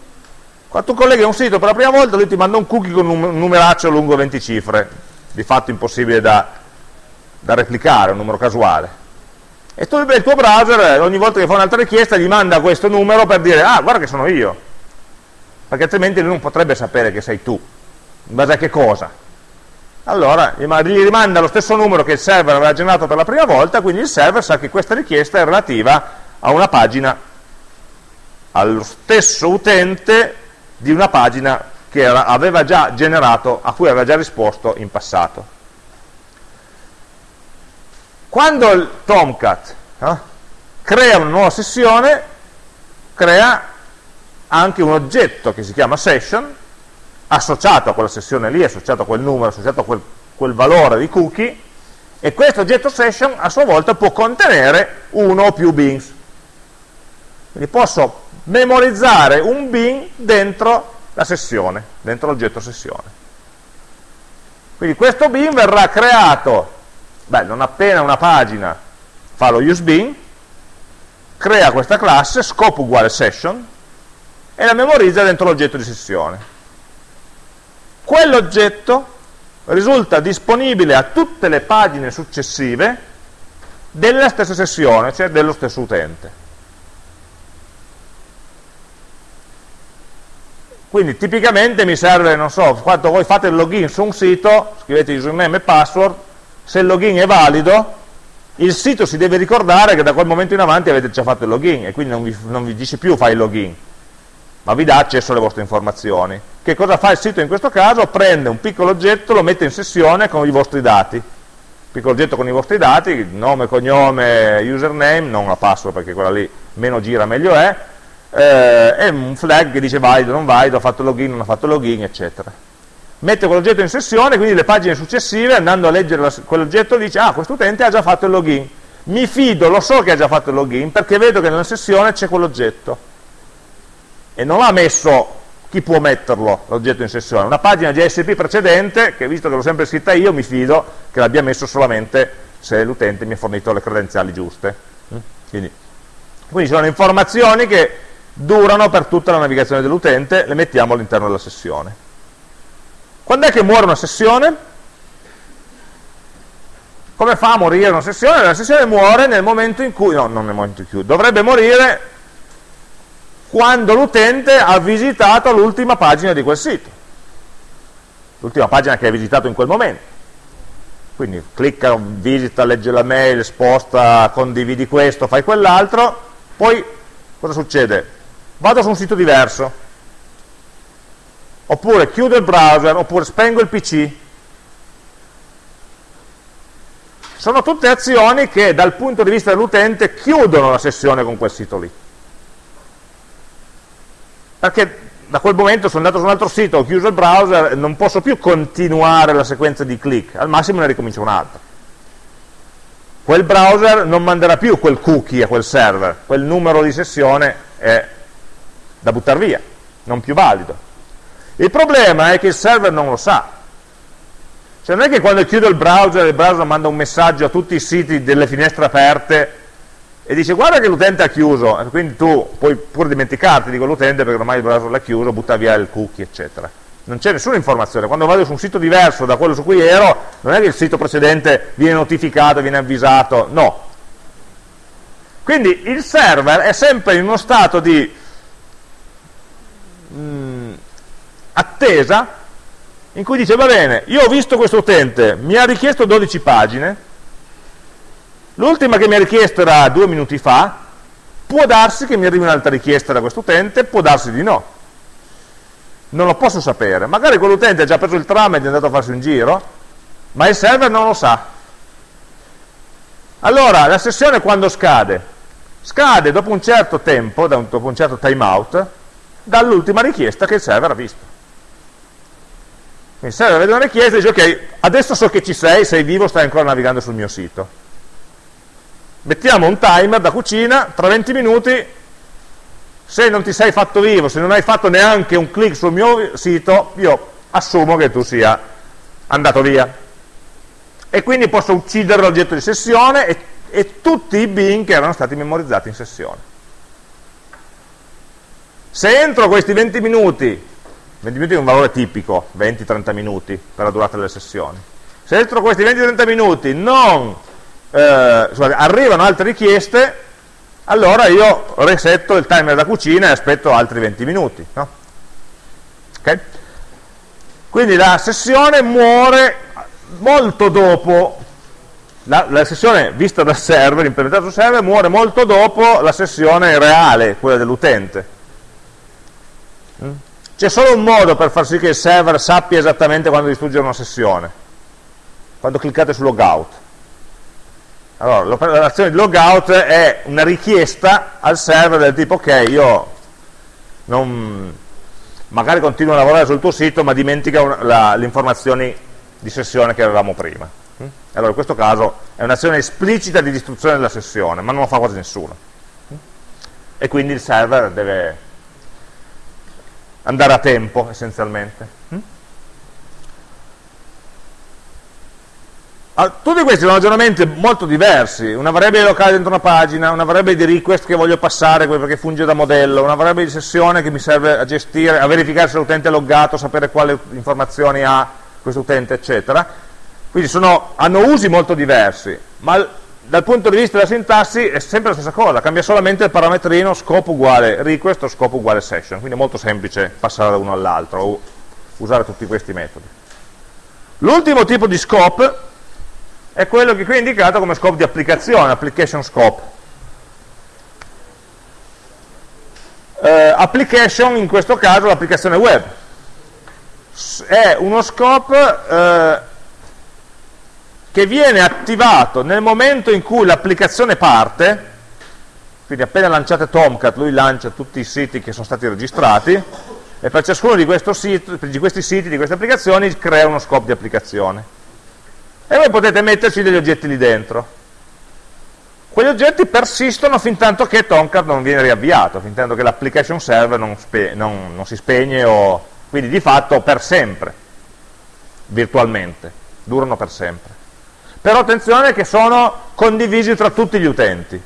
quando tu colleghi un sito per la prima volta, lui ti manda un cookie con un numeraccio lungo 20 cifre, di fatto impossibile da, da replicare, un numero casuale. E tu, il tuo browser, ogni volta che fa un'altra richiesta, gli manda questo numero per dire, ah, guarda che sono io. Perché altrimenti lui non potrebbe sapere che sei tu. In base a che cosa? Allora, gli rimanda lo stesso numero che il server aveva generato per la prima volta, quindi il server sa che questa richiesta è relativa a una pagina, allo stesso utente di una pagina che era, aveva già generato, a cui aveva già risposto in passato. Quando il Tomcat eh, crea una nuova sessione, crea anche un oggetto che si chiama session, associato a quella sessione lì, associato a quel numero, associato a quel, quel valore di cookie, e questo oggetto session a sua volta può contenere uno o più bins. Quindi posso memorizzare un bin dentro la sessione, dentro l'oggetto sessione. Quindi questo bin verrà creato, beh, non appena una pagina fa lo useBin, crea questa classe, scope uguale session, e la memorizza dentro l'oggetto di sessione. Quell'oggetto risulta disponibile a tutte le pagine successive della stessa sessione, cioè dello stesso utente. Quindi tipicamente mi serve, non so, quando voi fate il login su un sito, scrivete username e password, se il login è valido, il sito si deve ricordare che da quel momento in avanti avete già fatto il login e quindi non vi, non vi dice più fai il login, ma vi dà accesso alle vostre informazioni. Che cosa fa il sito in questo caso? Prende un piccolo oggetto, lo mette in sessione con i vostri dati. Piccolo oggetto con i vostri dati, nome, cognome, username, non la password perché quella lì meno gira meglio è, eh, e un flag che dice valido, non valido, ha fatto login, non ha fatto login, eccetera. Mette quell'oggetto in sessione, quindi le pagine successive, andando a leggere quell'oggetto, dice, ah, questo utente ha già fatto il login. Mi fido, lo so che ha già fatto il login, perché vedo che nella sessione c'è quell'oggetto. E non ha messo chi può metterlo, l'oggetto in sessione. Una pagina JSP precedente, che visto che l'ho sempre scritta io, mi fido che l'abbia messo solamente se l'utente mi ha fornito le credenziali giuste. Mm? Quindi, quindi sono informazioni che durano per tutta la navigazione dell'utente, le mettiamo all'interno della sessione. Quando è che muore una sessione? Come fa a morire una sessione? La sessione muore nel momento in cui, no, non nel momento in cui, dovrebbe morire quando l'utente ha visitato l'ultima pagina di quel sito, l'ultima pagina che ha visitato in quel momento. Quindi clicca, visita, legge la mail, sposta, condividi questo, fai quell'altro, poi cosa succede? Vado su un sito diverso, oppure chiudo il browser, oppure spengo il PC. Sono tutte azioni che dal punto di vista dell'utente chiudono la sessione con quel sito lì. Perché da quel momento sono andato su un altro sito, ho chiuso il browser, non posso più continuare la sequenza di click, al massimo ne ricomincio un'altra. Quel browser non manderà più quel cookie a quel server, quel numero di sessione è da buttare via, non più valido. Il problema è che il server non lo sa. Cioè non è che quando chiudo il browser, il browser manda un messaggio a tutti i siti delle finestre aperte e dice guarda che l'utente ha chiuso, quindi tu puoi pure dimenticarti di quell'utente perché ormai il browser l'ha chiuso, butta via il cookie, eccetera. Non c'è nessuna informazione. Quando vado su un sito diverso da quello su cui ero, non è che il sito precedente viene notificato, viene avvisato, no. Quindi il server è sempre in uno stato di mh, mm, attesa in cui dice va bene, io ho visto questo utente, mi ha richiesto 12 pagine, l'ultima che mi ha richiesto era due minuti fa, può darsi che mi arrivi un'altra richiesta da questo utente, può darsi di no. Non lo posso sapere, magari quell'utente ha già preso il tram ed è andato a farsi un giro, ma il server non lo sa. Allora, la sessione quando scade? Scade dopo un certo tempo, dopo un certo timeout, dall'ultima richiesta che il server ha visto. Quindi serve vede una richiesta e dice ok, adesso so che ci sei, sei vivo, stai ancora navigando sul mio sito. Mettiamo un timer da cucina, tra 20 minuti, se non ti sei fatto vivo, se non hai fatto neanche un clic sul mio sito, io assumo che tu sia andato via. E quindi posso uccidere l'oggetto di sessione e, e tutti i bin che erano stati memorizzati in sessione. Se entro questi 20 minuti 20 minuti è un valore tipico, 20-30 minuti per la durata delle sessioni. Se entro questi 20-30 minuti non eh, scusate, arrivano altre richieste, allora io resetto il timer da cucina e aspetto altri 20 minuti. No? Okay? Quindi la sessione muore molto dopo, la, la, sessione vista dal server, implementata sul server, muore molto dopo la sessione reale, quella dell'utente. Mm? C'è solo un modo per far sì che il server sappia esattamente quando distruggere una sessione, quando cliccate su logout. Allora, l'operazione di logout è una richiesta al server del tipo ok, io non, magari continuo a lavorare sul tuo sito ma dimentica le informazioni di sessione che avevamo prima. Mm? Allora in questo caso è un'azione esplicita di distruzione della sessione, ma non lo fa quasi nessuno. Mm? E quindi il server deve andare a tempo essenzialmente. Mm? Ah, tutti questi sono ragionamenti molto diversi, una variabile locale dentro una pagina, una variabile di request che voglio passare perché funge da modello, una variabile di sessione che mi serve a gestire, a verificare se l'utente è loggato, sapere quali informazioni ha questo utente, eccetera. Quindi sono, hanno usi molto diversi, ma dal punto di vista della sintassi è sempre la stessa cosa, cambia solamente il parametrino scope uguale request o scope uguale session, quindi è molto semplice passare da uno all'altro o usare tutti questi metodi. L'ultimo tipo di scope è quello che qui è indicato come scope di applicazione, application scope. Uh, application, in questo caso l'applicazione web, è uno scope uh, che viene attivato nel momento in cui l'applicazione parte, quindi appena lanciate Tomcat lui lancia tutti i siti che sono stati registrati e per ciascuno di, sito, di questi siti, di queste applicazioni, crea uno scope di applicazione. E voi potete metterci degli oggetti lì dentro. Quegli oggetti persistono fin tanto che Tomcat non viene riavviato, fin tanto che l'application server non, non, non si spegne, o, quindi di fatto per sempre, virtualmente, durano per sempre però attenzione che sono condivisi tra tutti gli utenti.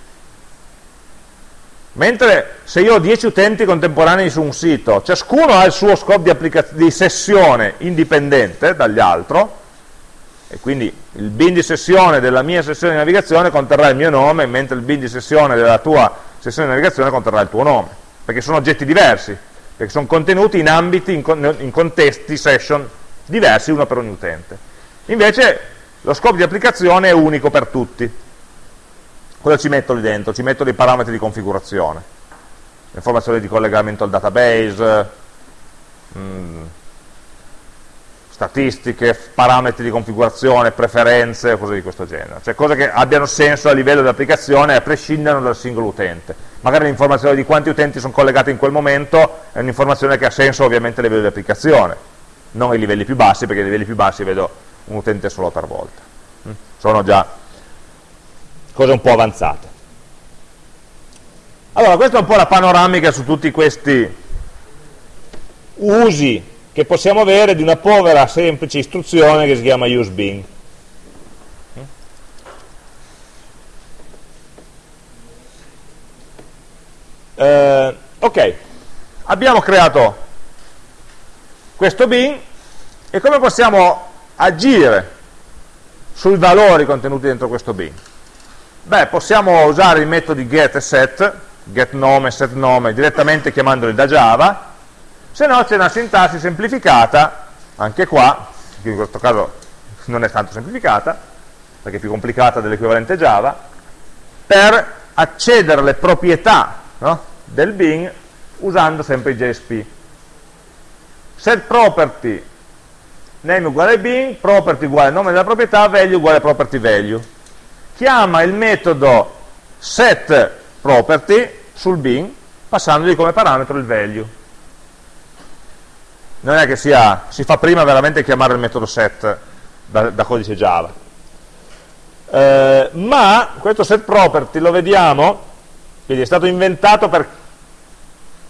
Mentre se io ho 10 utenti contemporanei su un sito, ciascuno ha il suo scope di, di sessione indipendente dagli altri, e quindi il bin di sessione della mia sessione di navigazione conterrà il mio nome, mentre il bin di sessione della tua sessione di navigazione conterrà il tuo nome, perché sono oggetti diversi, perché sono contenuti in ambiti, in, in contesti, session diversi, uno per ogni utente. Invece lo scopo di applicazione è unico per tutti. Cosa ci metto lì dentro? Ci metto dei parametri di configurazione, informazioni di collegamento al database, mm, statistiche, parametri di configurazione, preferenze, cose di questo genere. Cioè cose che abbiano senso a livello di applicazione a prescindere dal singolo utente. Magari l'informazione di quanti utenti sono collegati in quel momento è un'informazione che ha senso ovviamente a livello di applicazione, non ai livelli più bassi, perché ai livelli più bassi vedo un utente solo per volta. Sono già cose un po' avanzate. Allora, questa è un po' la panoramica su tutti questi usi che possiamo avere di una povera semplice istruzione che si chiama useBing. Eh, ok, abbiamo creato questo bin e come possiamo agire sui valori contenuti dentro questo bin? Beh, possiamo usare i metodi get e set, get nome, set nome, direttamente chiamandoli da Java, se no c'è una sintassi semplificata, anche qua, che in questo caso non è tanto semplificata, perché è più complicata dell'equivalente Java, per accedere alle proprietà no, del bin usando sempre i JSP. Set property, name uguale bin, property uguale nome della proprietà, value uguale property value. Chiama il metodo set property sul bin passandogli come parametro il value non è che sia, si fa prima veramente chiamare il metodo set da, da codice Java. Eh, ma questo set property lo vediamo, quindi è stato inventato per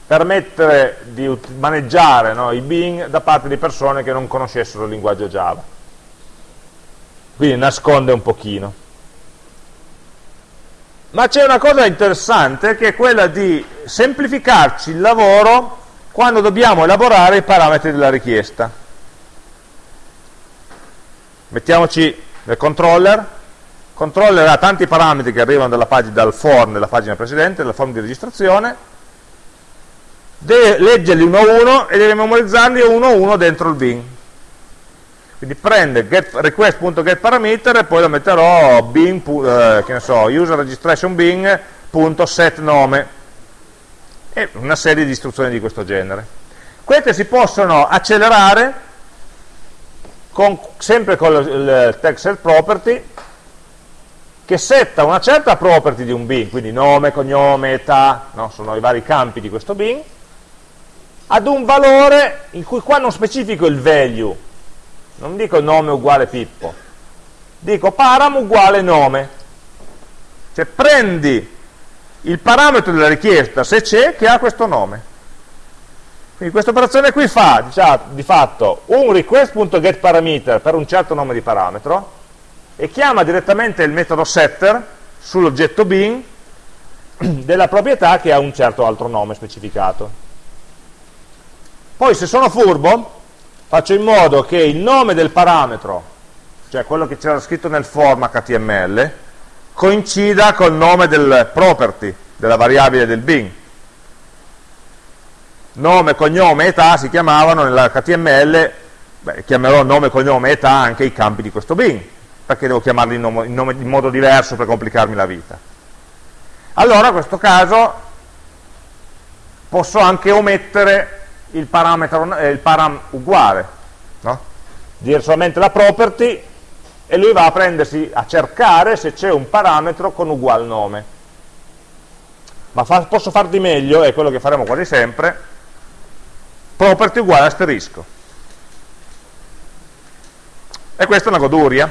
permettere di maneggiare no, i bin da parte di persone che non conoscessero il linguaggio Java. Quindi nasconde un pochino. Ma c'è una cosa interessante che è quella di semplificarci il lavoro quando dobbiamo elaborare i parametri della richiesta. Mettiamoci nel controller, il controller ha tanti parametri che arrivano pagina, dal form della pagina precedente, dal form di registrazione, deve leggerli uno a uno e deve memorizzarli uno a uno dentro il bin. Quindi prende request.getParameter e poi lo metterò bin, eh, che ne so, user e una serie di istruzioni di questo genere. Queste si possono accelerare con, sempre con il tag set property che setta una certa property di un bin, quindi nome, cognome, età, no? sono i vari campi di questo bin, ad un valore in cui qua non specifico il value, non dico nome uguale Pippo, dico param uguale nome. Cioè prendi il parametro della richiesta, se c'è, che ha questo nome. Quindi questa operazione qui fa diciamo, di fatto un request.getParameter per un certo nome di parametro e chiama direttamente il metodo setter sull'oggetto bin della proprietà che ha un certo altro nome specificato. Poi se sono furbo faccio in modo che il nome del parametro, cioè quello che c'era scritto nel form HTML, coincida col nome del property, della variabile del bin. Nome, cognome, età si chiamavano nell'HTML, chiamerò nome, cognome, età anche i campi di questo bin, perché devo chiamarli in, nome, in, nome, in modo diverso per complicarmi la vita. Allora, in questo caso, posso anche omettere il parametro, eh, il param uguale, no? dire solamente la property e lui va a prendersi, a cercare se c'è un parametro con ugual nome. Ma fa, posso far di meglio, è quello che faremo quasi sempre, property uguale asterisco. E questa è una goduria,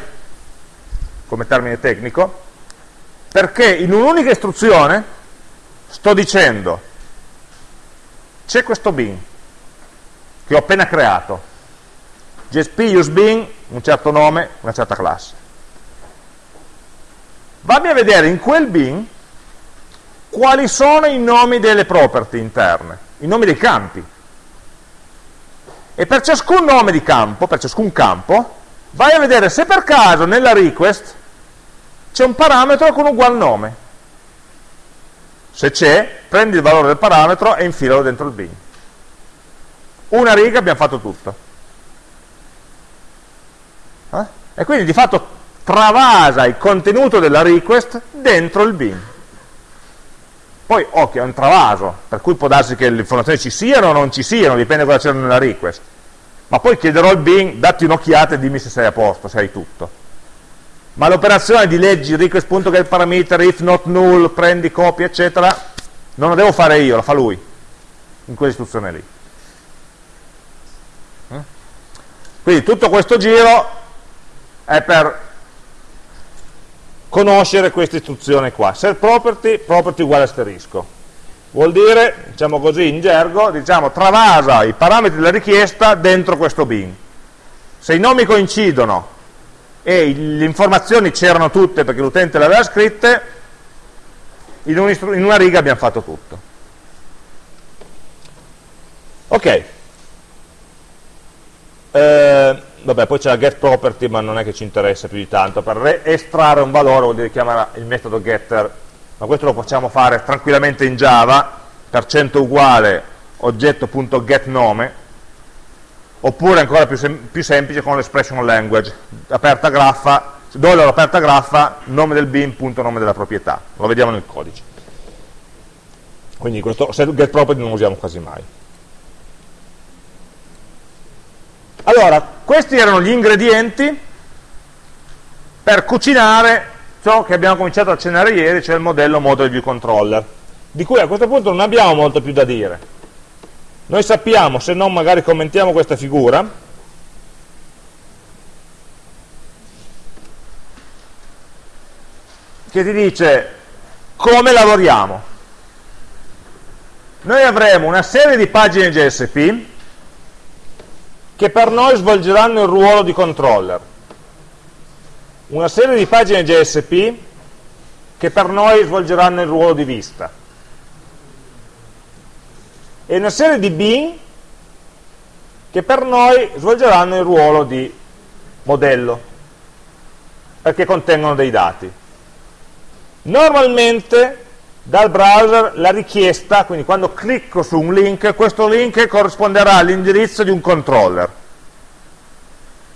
come termine tecnico, perché in un'unica istruzione sto dicendo c'è questo bin che ho appena creato, JSP use bin, un certo nome, una certa classe. Vammi a vedere in quel bin quali sono i nomi delle property interne, i nomi dei campi. E per ciascun nome di campo, per ciascun campo, vai a vedere se per caso nella request c'è un parametro con ugual nome. Se c'è, prendi il valore del parametro e infilalo dentro il bin. Una riga abbiamo fatto tutto. Eh? E quindi di fatto travasa il contenuto della request dentro il bin. Poi, occhio, è un travaso, per cui può darsi che le informazioni ci siano o non ci siano, dipende da cosa c'è nella request. Ma poi chiederò al bin, datti un'occhiata e dimmi se sei a posto, se hai tutto. Ma l'operazione di leggi request.getParameter, if not null, prendi copia, eccetera, non la devo fare io, la fa lui, in quell'istruzione lì. Eh? Quindi tutto questo giro è per conoscere questa istruzione qua set property, property uguale asterisco vuol dire, diciamo così in gergo, diciamo travasa i parametri della richiesta dentro questo bin. Se i nomi coincidono e le informazioni c'erano tutte perché l'utente le aveva scritte, in, un in una riga abbiamo fatto tutto. Ok. Eh, vabbè, poi c'è la get property, ma non è che ci interessa più di tanto. Per estrarre un valore vuol dire chiamare il metodo getter ma questo lo possiamo fare tranquillamente in Java, per cento uguale oggetto.getNome, oppure ancora più, sem più semplice con l'expression language, aperta graffa, dollaro aperta graffa, nome del bin, punto nome della proprietà, lo vediamo nel codice. Quindi questo set get property non lo usiamo quasi mai. Allora, questi erano gli ingredienti per cucinare ciò che abbiamo cominciato a accennare ieri, cioè il modello Model View Controller, di cui a questo punto non abbiamo molto più da dire. Noi sappiamo, se non magari commentiamo questa figura, che ti dice come lavoriamo. Noi avremo una serie di pagine JSP che per noi svolgeranno il ruolo di controller. Una serie di pagine JSP che per noi svolgeranno il ruolo di vista. E una serie di bin che per noi svolgeranno il ruolo di modello perché contengono dei dati. Normalmente dal browser la richiesta, quindi quando clicco su un link, questo link corrisponderà all'indirizzo di un controller,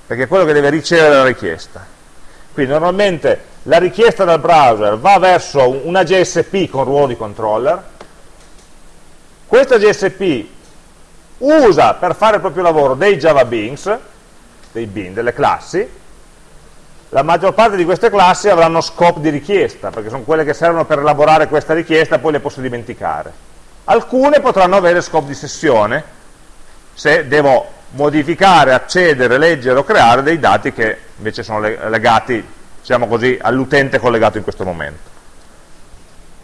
perché è quello che deve ricevere la richiesta. Quindi normalmente la richiesta dal browser va verso una JSP con ruolo di controller, questa JSP usa per fare il proprio lavoro dei Java Beans, dei bin, delle classi, la maggior parte di queste classi avranno scope di richiesta, perché sono quelle che servono per elaborare questa richiesta e poi le posso dimenticare. Alcune potranno avere scope di sessione, se devo modificare, accedere, leggere o creare dei dati che invece sono legati, diciamo così, all'utente collegato in questo momento.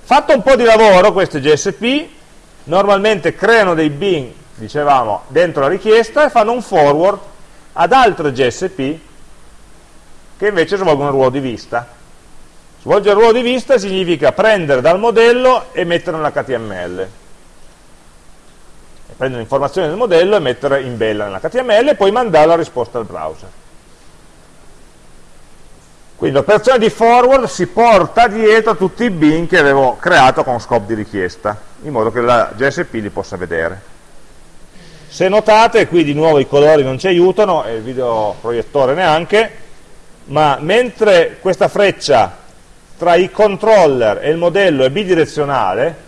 Fatto un po' di lavoro, queste GSP normalmente creano dei bin, dicevamo, dentro la richiesta e fanno un forward ad altre GSP che invece svolgono il ruolo di vista. Svolgere il ruolo di vista significa prendere dal modello e mettere nell'HTML prendere l'informazione del modello e mettere in bella nell'HTML e poi mandare la risposta al browser. Quindi l'operazione di forward si porta dietro tutti i bin che avevo creato con scope di richiesta, in modo che la JSP li possa vedere. Se notate, qui di nuovo i colori non ci aiutano, e il videoproiettore neanche, ma mentre questa freccia tra i controller e il modello è bidirezionale,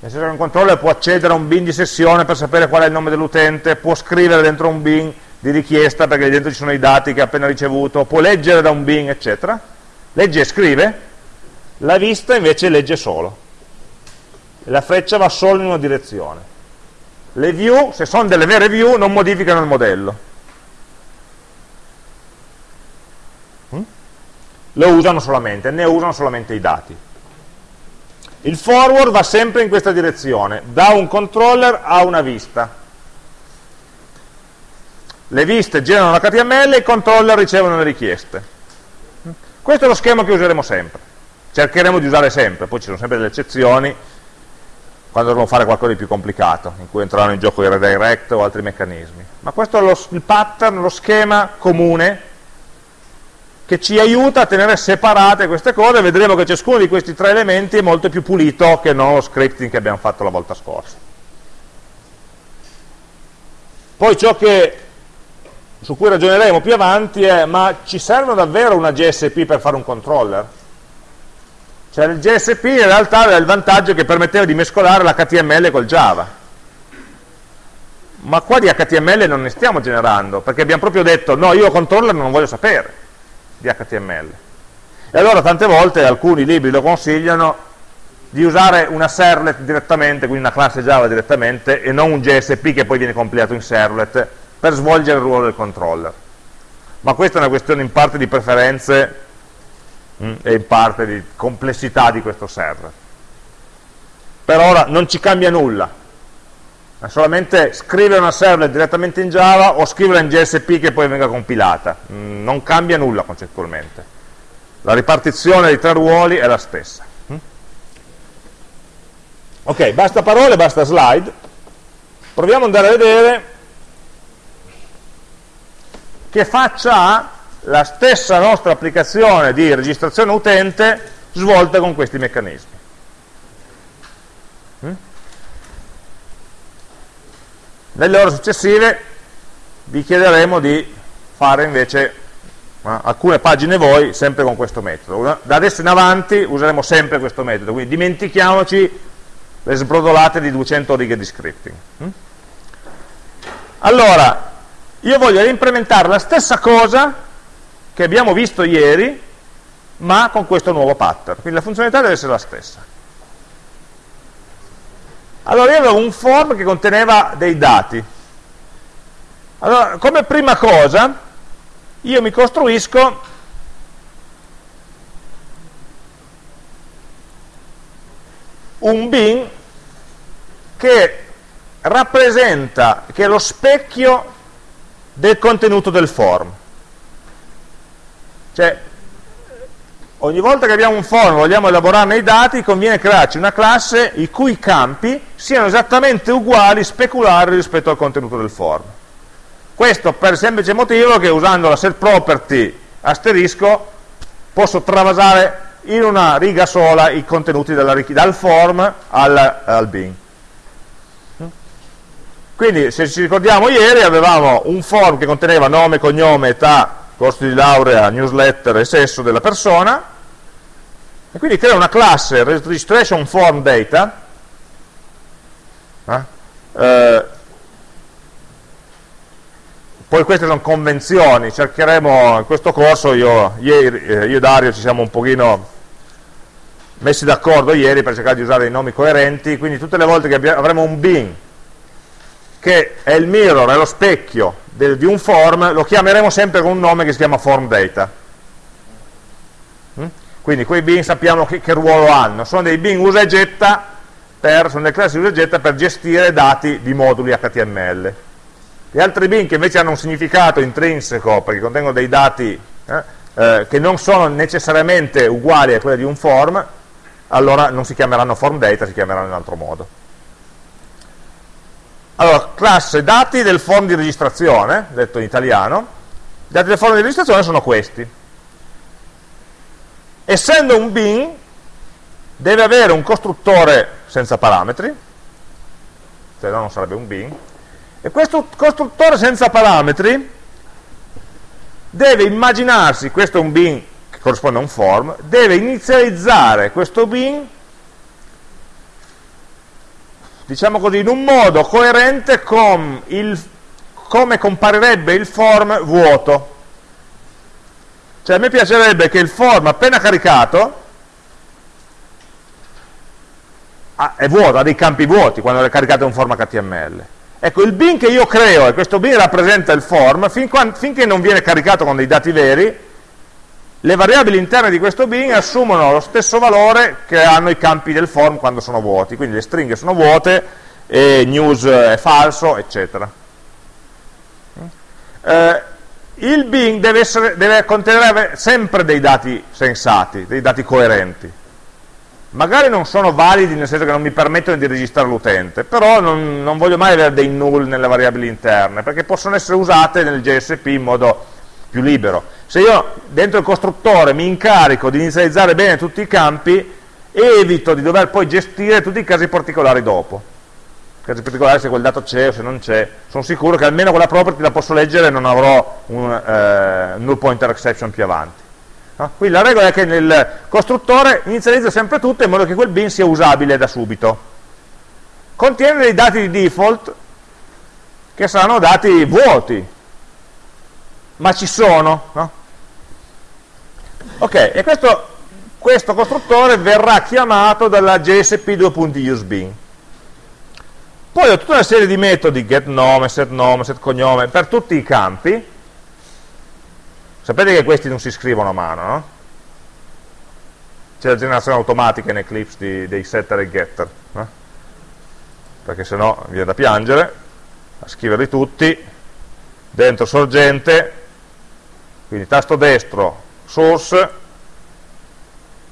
nel senso che un controller può accedere a un bin di sessione per sapere qual è il nome dell'utente, può scrivere dentro un bin di richiesta perché dentro ci sono i dati che ha appena ricevuto, può leggere da un bin, eccetera. Legge e scrive, la vista invece legge solo. La freccia va solo in una direzione. Le view, se sono delle vere view, non modificano il modello. Lo usano solamente, ne usano solamente i dati. Il forward va sempre in questa direzione, da un controller a una vista. Le viste generano l'HTML e i controller ricevono le richieste. Questo è lo schema che useremo sempre. Cercheremo di usare sempre, poi ci sono sempre delle eccezioni quando dovremo fare qualcosa di più complicato, in cui entreranno in gioco i redirect o altri meccanismi. Ma questo è lo, il pattern, lo schema comune che ci aiuta a tenere separate queste cose, vedremo che ciascuno di questi tre elementi è molto più pulito che non lo scripting che abbiamo fatto la volta scorsa. Poi ciò che, su cui ragioneremo più avanti è, ma ci serve davvero una GSP per fare un controller? Cioè il GSP in realtà aveva il vantaggio che permetteva di mescolare l'HTML col Java. Ma qua di HTML non ne stiamo generando, perché abbiamo proprio detto, no, io controller non voglio sapere di HTML. E allora tante volte alcuni libri lo consigliano di usare una servlet direttamente, quindi una classe Java direttamente, e non un JSP che poi viene compilato in servlet, per svolgere il ruolo del controller. Ma questa è una questione in parte di preferenze mh, mm, e in parte di complessità di questo server. per ora non ci cambia nulla, è solamente scrivere una servlet direttamente in Java o scriverla in JSP che poi venga compilata, mm, non cambia nulla concettualmente. La ripartizione dei tre ruoli è la stessa. Mm? Ok, basta parole, basta slide. Proviamo ad andare a vedere che faccia ha la stessa nostra applicazione di registrazione utente svolta con questi meccanismi. Nelle ore successive vi chiederemo di fare invece alcune pagine voi sempre con questo metodo. Da adesso in avanti useremo sempre questo metodo, quindi dimentichiamoci le sbrodolate di 200 righe di scripting. Mm? Allora, io voglio reimplementare la stessa cosa che abbiamo visto ieri, ma con questo nuovo pattern. Quindi la funzionalità deve essere la stessa. Allora io avevo un form che conteneva dei dati. Allora, come prima cosa, io mi costruisco un bin che rappresenta, che è lo specchio del contenuto del form. Cioè, ogni volta che abbiamo un form e vogliamo elaborarne i dati, conviene crearci una classe i cui campi siano esattamente uguali, speculari rispetto al contenuto del form. Questo per il semplice motivo che usando la set property asterisco posso travasare in una riga sola i contenuti della, dal form al, al bin. Quindi se ci ricordiamo ieri avevamo un form che conteneva nome, cognome, età, corso di laurea, newsletter e sesso della persona e quindi crea una classe registration form data eh? Eh, poi queste sono convenzioni, cercheremo in questo corso, io, eh, io e Dario ci siamo un pochino messi d'accordo ieri per cercare di usare dei nomi coerenti, quindi tutte le volte che avremo un bin che è il mirror, è lo specchio del, di un form, lo chiameremo sempre con un nome che si chiama form data. Mm? Quindi quei bin sappiamo che, che, ruolo hanno, sono dei bin usa e getta, per, sono delle classi usa e getta per gestire dati di moduli HTML. Gli altri bin che invece hanno un significato intrinseco, perché contengono dei dati eh, eh, che non sono necessariamente uguali a quelli di un form, allora non si chiameranno form data, si chiameranno in altro modo. Allora, classe dati del form di registrazione, detto in italiano, i dati del form di registrazione sono questi. Essendo un bin, deve avere un costruttore senza parametri, se no non sarebbe un bin, e questo costruttore senza parametri deve immaginarsi, questo è un bin che corrisponde a un form, deve inizializzare questo bin diciamo così, in un modo coerente con il, come comparirebbe il form vuoto. Cioè a me piacerebbe che il form appena caricato ah, è vuoto, ha dei campi vuoti quando è caricato un form HTML. Ecco, il bin che io creo, e questo bin rappresenta il form, fin quando, finché non viene caricato con dei dati veri, le variabili interne di questo bin assumono lo stesso valore che hanno i campi del form quando sono vuoti, quindi le stringhe sono vuote e news è falso, eccetera. Eh, il bin deve, essere, deve, contenere sempre dei dati sensati, dei dati coerenti. Magari non sono validi nel senso che non mi permettono di registrare l'utente, però non, non voglio mai avere dei null nelle variabili interne, perché possono essere usate nel JSP in modo più libero. Se io dentro il costruttore mi incarico di inizializzare bene tutti i campi, evito di dover poi gestire tutti i casi particolari dopo. Casi particolari se quel dato c'è o se non c'è. Sono sicuro che almeno quella property la posso leggere e non avrò un eh, null pointer exception più avanti. No? Quindi la regola è che nel costruttore inizializza sempre tutto in modo che quel bin sia usabile da subito. Contiene dei dati di default che saranno dati vuoti, ma ci sono, no? Ok, e questo, questo costruttore verrà chiamato dalla JSP 2.useBin. Poi ho tutta una serie di metodi, getNome, setNome, setCognome, per tutti i campi. Sapete che questi non si scrivono a mano, no? C'è la generazione automatica in Eclipse di, dei setter e getter. No? perché sennò viene da piangere, a scriverli tutti, dentro sorgente, quindi tasto destro, source,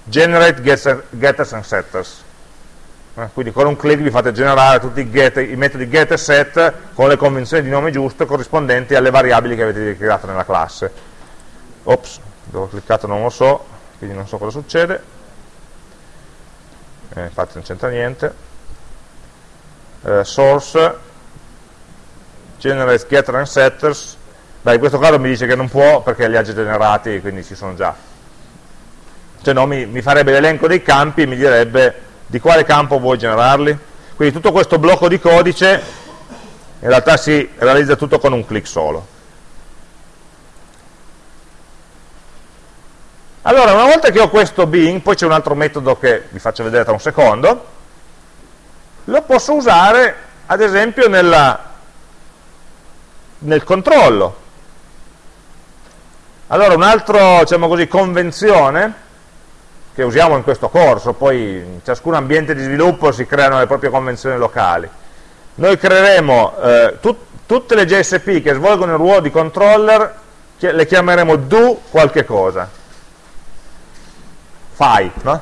generate getters and setters. Eh, quindi con un clic vi fate generare tutti i, get, i metodi get e set con le convenzioni di nome giusto corrispondenti alle variabili che avete creato nella classe. Ops, dove ho cliccato non lo so, quindi non so cosa succede. Eh, infatti non c'entra niente. Eh, source, generate getter and setters. Beh, in questo caso mi dice che non può perché li ha già generati, quindi ci sono già. Se no mi, mi farebbe l'elenco dei campi e mi direbbe di quale campo vuoi generarli? Quindi tutto questo blocco di codice in realtà si realizza tutto con un clic solo. Allora, una volta che ho questo bin, poi c'è un altro metodo che vi faccio vedere tra un secondo, lo posso usare ad esempio nella, nel controllo. Allora, un'altra diciamo convenzione che usiamo in questo corso, poi in ciascun ambiente di sviluppo si creano le proprie convenzioni locali. Noi creeremo eh, tut tutte le JSP che svolgono il ruolo di controller, le chiameremo do qualche cosa. Fai, no?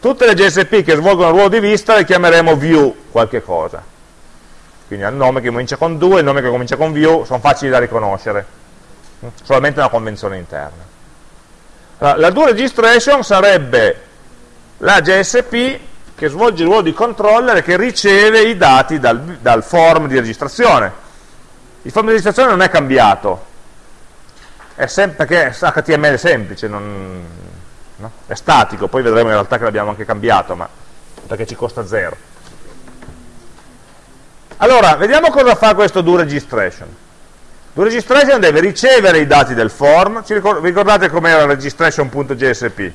Tutte le JSP che svolgono il ruolo di vista le chiameremo view qualche cosa. Quindi il nome che comincia con do e il nome che comincia con view sono facili da riconoscere, solamente una convenzione interna. La do registration sarebbe la JSP che svolge il ruolo di controller che riceve i dati dal, dal form di registrazione. Il form di registrazione non è cambiato, è perché è semplice, non, no? è statico, poi vedremo in realtà che l'abbiamo anche cambiato, ma perché ci costa zero. Allora, vediamo cosa fa questo do registration. Do registration deve ricevere i dati del form, Ci ricordate com'era registration.jsp?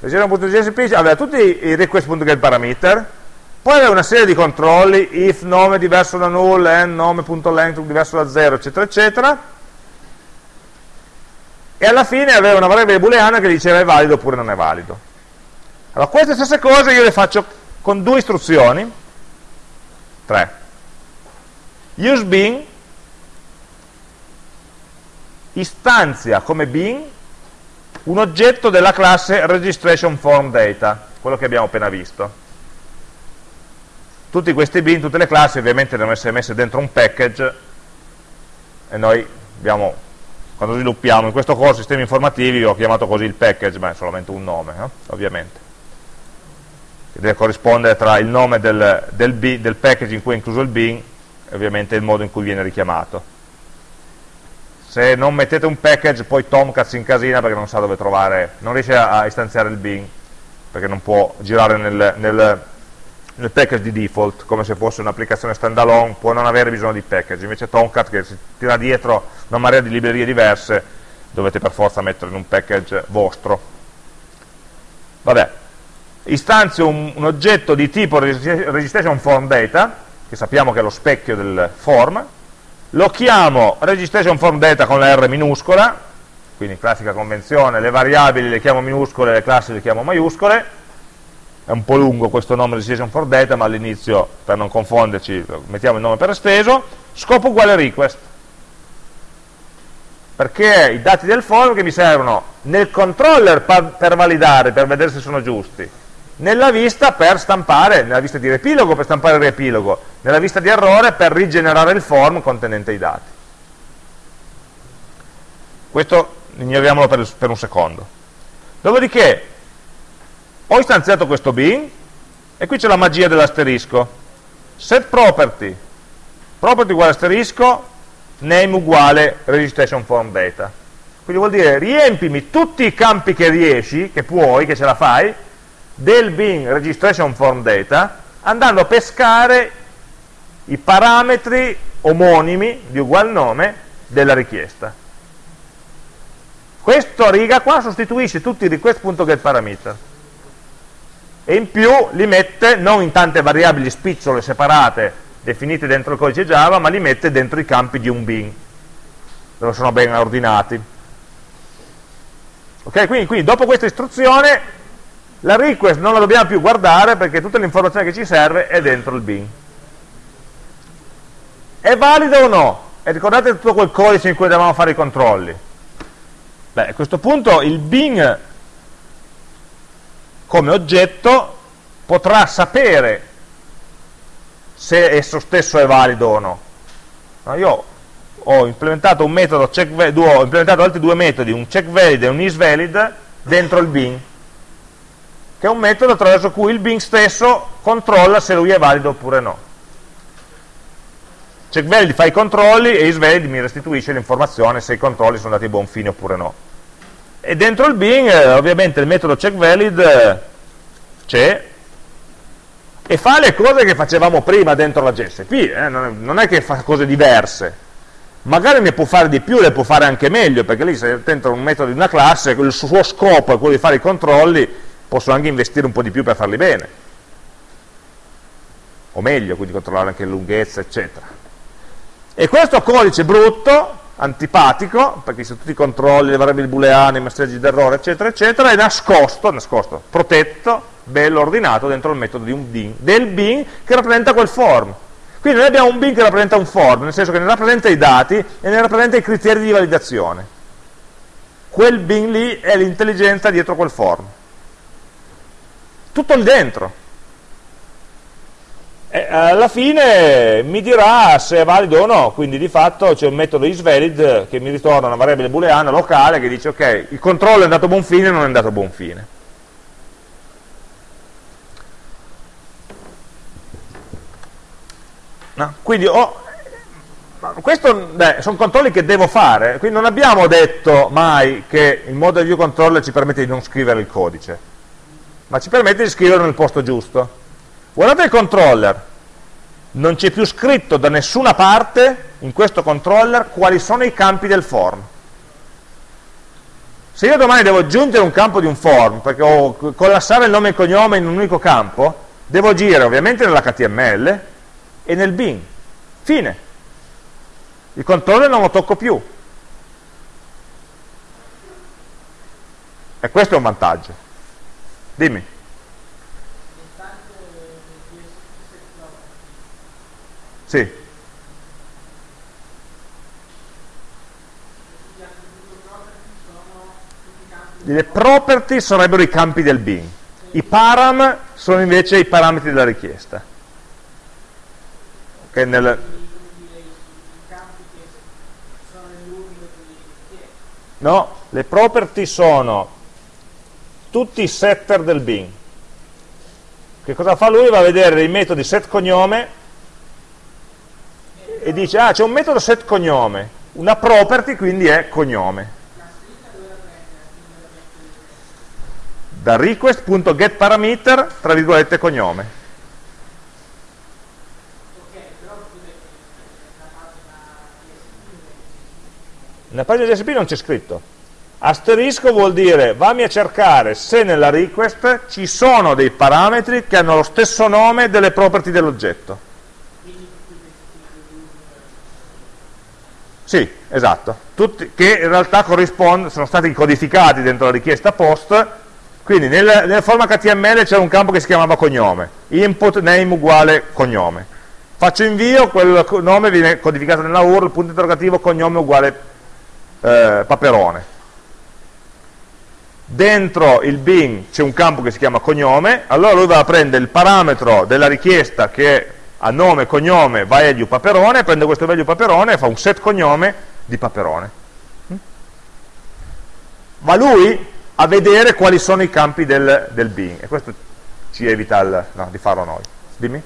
Registration.jsp aveva tutti i request.getParameter, poi aveva una serie di controlli, if nome diverso da null, n nome.length diverso da 0, eccetera, eccetera, e alla fine aveva una variabile booleana che diceva è valido oppure non è valido. Allora, queste stesse cose io le faccio con due istruzioni, tre. Use bin istanzia come bin un oggetto della classe registration form data, quello che abbiamo appena visto. Tutti questi bin, tutte le classi ovviamente devono essere messe dentro un package e noi abbiamo, quando sviluppiamo in questo corso sistemi informativi ho chiamato così il package, ma è solamente un nome, eh? ovviamente. Che deve corrispondere tra il nome del, del, del package in cui è incluso il bin e ovviamente il modo in cui viene richiamato se non mettete un package poi Tomcat si incasina perché non sa dove trovare, non riesce a, istanziare il bin perché non può girare nel, nel, nel package di default come se fosse un'applicazione standalone, può non avere bisogno di package, invece Tomcat che si tira dietro una marea di librerie diverse dovete per forza mettere in un package vostro. Vabbè, istanzio un, un oggetto di tipo registration form data, che sappiamo che è lo specchio del form, lo chiamo registration form data con la R minuscola, quindi classica convenzione, le variabili le chiamo minuscole, le classi le chiamo maiuscole, è un po' lungo questo nome registration form data, ma all'inizio, per non confonderci, mettiamo il nome per esteso, scopo uguale request, perché i dati del form che mi servono nel controller per validare, per vedere se sono giusti, nella vista per stampare, nella vista di riepilogo per stampare il riepilogo, nella vista di errore per rigenerare il form contenente i dati. Questo ignoriamolo per, per un secondo. Dopodiché ho istanziato questo bin e qui c'è la magia dell'asterisco. Set property, property uguale asterisco, name uguale registration form data. Quindi vuol dire riempimi tutti i campi che riesci, che puoi, che ce la fai, del bin registration form data andando a pescare i parametri omonimi di ugual nome della richiesta. Questa riga qua sostituisce tutti i request.getParameter e in più li mette non in tante variabili spicciole separate definite dentro il codice Java, ma li mette dentro i campi di un bin, dove sono ben ordinati. Ok, quindi, quindi dopo questa istruzione la request non la dobbiamo più guardare perché tutta l'informazione che ci serve è dentro il bin. è valido o no? E ricordate tutto quel codice in cui dovevamo fare i controlli? Beh, a questo punto il bin come oggetto potrà sapere se esso stesso è valido o no. io ho implementato un metodo check ho implementato altri due metodi, un check valid e un isValid dentro il bin, che è un metodo attraverso cui il bin stesso controlla se lui è valido oppure no. Check valid fa i controlli e isValid mi restituisce l'informazione se i controlli sono andati a buon fine oppure no. E dentro il bin, eh, ovviamente, il metodo check valid eh, c'è e fa le cose che facevamo prima dentro la GSP, eh? non è che fa cose diverse, magari ne può fare di più, le può fare anche meglio, perché lì se dentro un metodo di una classe, il suo scopo è quello di fare i controlli, posso anche investire un po' di più per farli bene, o meglio, quindi controllare anche lunghezza, eccetera. E questo codice brutto, antipatico, perché se tutti i controlli, le variabili booleane, i messaggi d'errore, eccetera, eccetera, è nascosto, nascosto, protetto, bello ordinato dentro il metodo di un bin, del bin che rappresenta quel form. Quindi noi abbiamo un bin che rappresenta un form, nel senso che ne rappresenta i dati e ne rappresenta i criteri di validazione. Quel bin lì è l'intelligenza dietro quel form. Tutto lì dentro. E alla fine mi dirà se è valido o no, quindi di fatto c'è un metodo isValid che mi ritorna una variabile booleana locale che dice ok, il controllo è andato a buon fine o non è andato a buon fine. No? Quindi oh, questo sono controlli che devo fare, quindi non abbiamo detto mai che il model view controller ci permette di non scrivere il codice, ma ci permette di scriverlo nel posto giusto. Guardate il controller, non c'è più scritto da nessuna parte in questo controller quali sono i campi del form. Se io domani devo aggiungere un campo di un form, perché ho collassare il nome e il cognome in un unico campo, devo agire ovviamente nell'HTML, e nel bin. Fine. Il controller non lo tocco più. E questo è un vantaggio. Dimmi. Sì. Le property sarebbero i campi del bin. I param sono invece i parametri della richiesta che nel... No, le property sono tutti i setter del bin. Che cosa fa lui? Va a vedere dei metodi set cognome e dice, ah c'è un metodo set cognome, una property quindi è cognome. Da request.getParameter, tra virgolette, cognome. Nella pagina DSP non c'è scritto. Asterisco vuol dire vammi a cercare se nella request ci sono dei parametri che hanno lo stesso nome delle property dell'oggetto. Sì, esatto. Tutti, che in realtà sono stati codificati dentro la richiesta post, quindi nel, nel format HTML c'era un campo che si chiamava cognome, input name uguale cognome. Faccio invio, quel nome viene codificato nella URL, punto interrogativo, cognome uguale eh, Paperone. Dentro il bin c'è un campo che si chiama cognome, allora lui va a prendere il parametro della richiesta che ha nome, cognome, value Paperone, prende questo value Paperone e fa un set cognome di Paperone. Va lui a vedere quali sono i campi del, del bin e questo ci evita il, no, di farlo noi. Dimmi.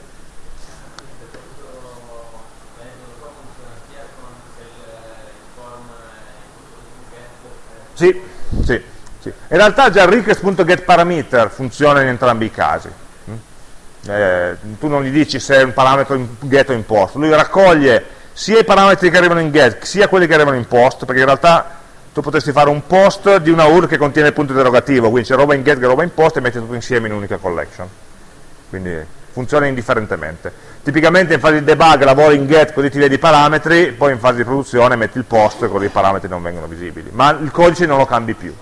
Sì, sì, sì. In realtà già il request.getParameter funziona in entrambi i casi. Mm? Eh, tu non gli dici se è un parametro in get o in post, lui raccoglie sia i parametri che arrivano in get sia quelli che arrivano in post, perché in realtà tu potresti fare un post di una URL che contiene il punto interrogativo, quindi c'è roba in get e roba in post e metti tutto insieme in un'unica collection. Quindi funziona indifferentemente. Tipicamente in fase di debug lavori in get così ti vedi i parametri, poi in fase di produzione metti il post così i parametri non vengono visibili, ma il codice non lo cambi più.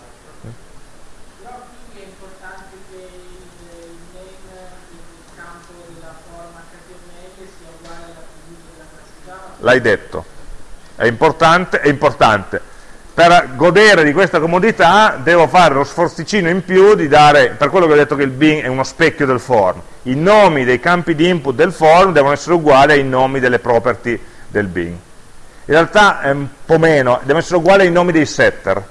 L'hai detto, è importante, è importante. Per godere di questa comodità devo fare lo sforzicino in più di dare, per quello che ho detto che il bin è uno specchio del form, i nomi dei campi di input del form devono essere uguali ai nomi delle property del bin. In realtà è un po' meno, devono essere uguali ai nomi dei setter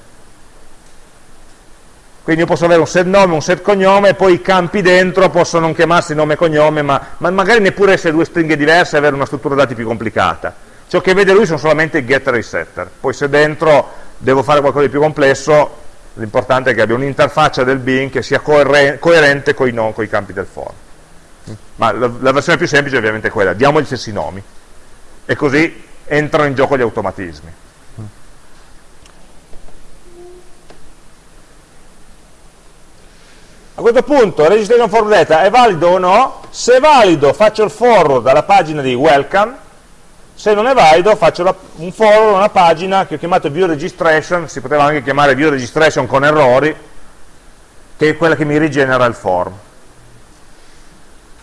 quindi io posso avere un set nome, un set cognome e poi i campi dentro possono non chiamarsi nome e cognome ma, ma magari neppure essere due stringhe diverse e avere una struttura dati più complicata. Ciò che vede lui sono solamente i getter e i setter. Poi se dentro devo fare qualcosa di più complesso l'importante è che abbia un'interfaccia del bin che sia coerente con i, campi del for ma la, la, versione più semplice è ovviamente quella. Diamo gli stessi nomi. E così entrano in gioco gli automatismi A questo punto registration for data è valido o no? Se valido faccio il forward alla pagina di welcome, se non è valido faccio la, un forward a una pagina che ho chiamato view registration, si poteva anche chiamare view registration con errori, che è quella che mi rigenera il form.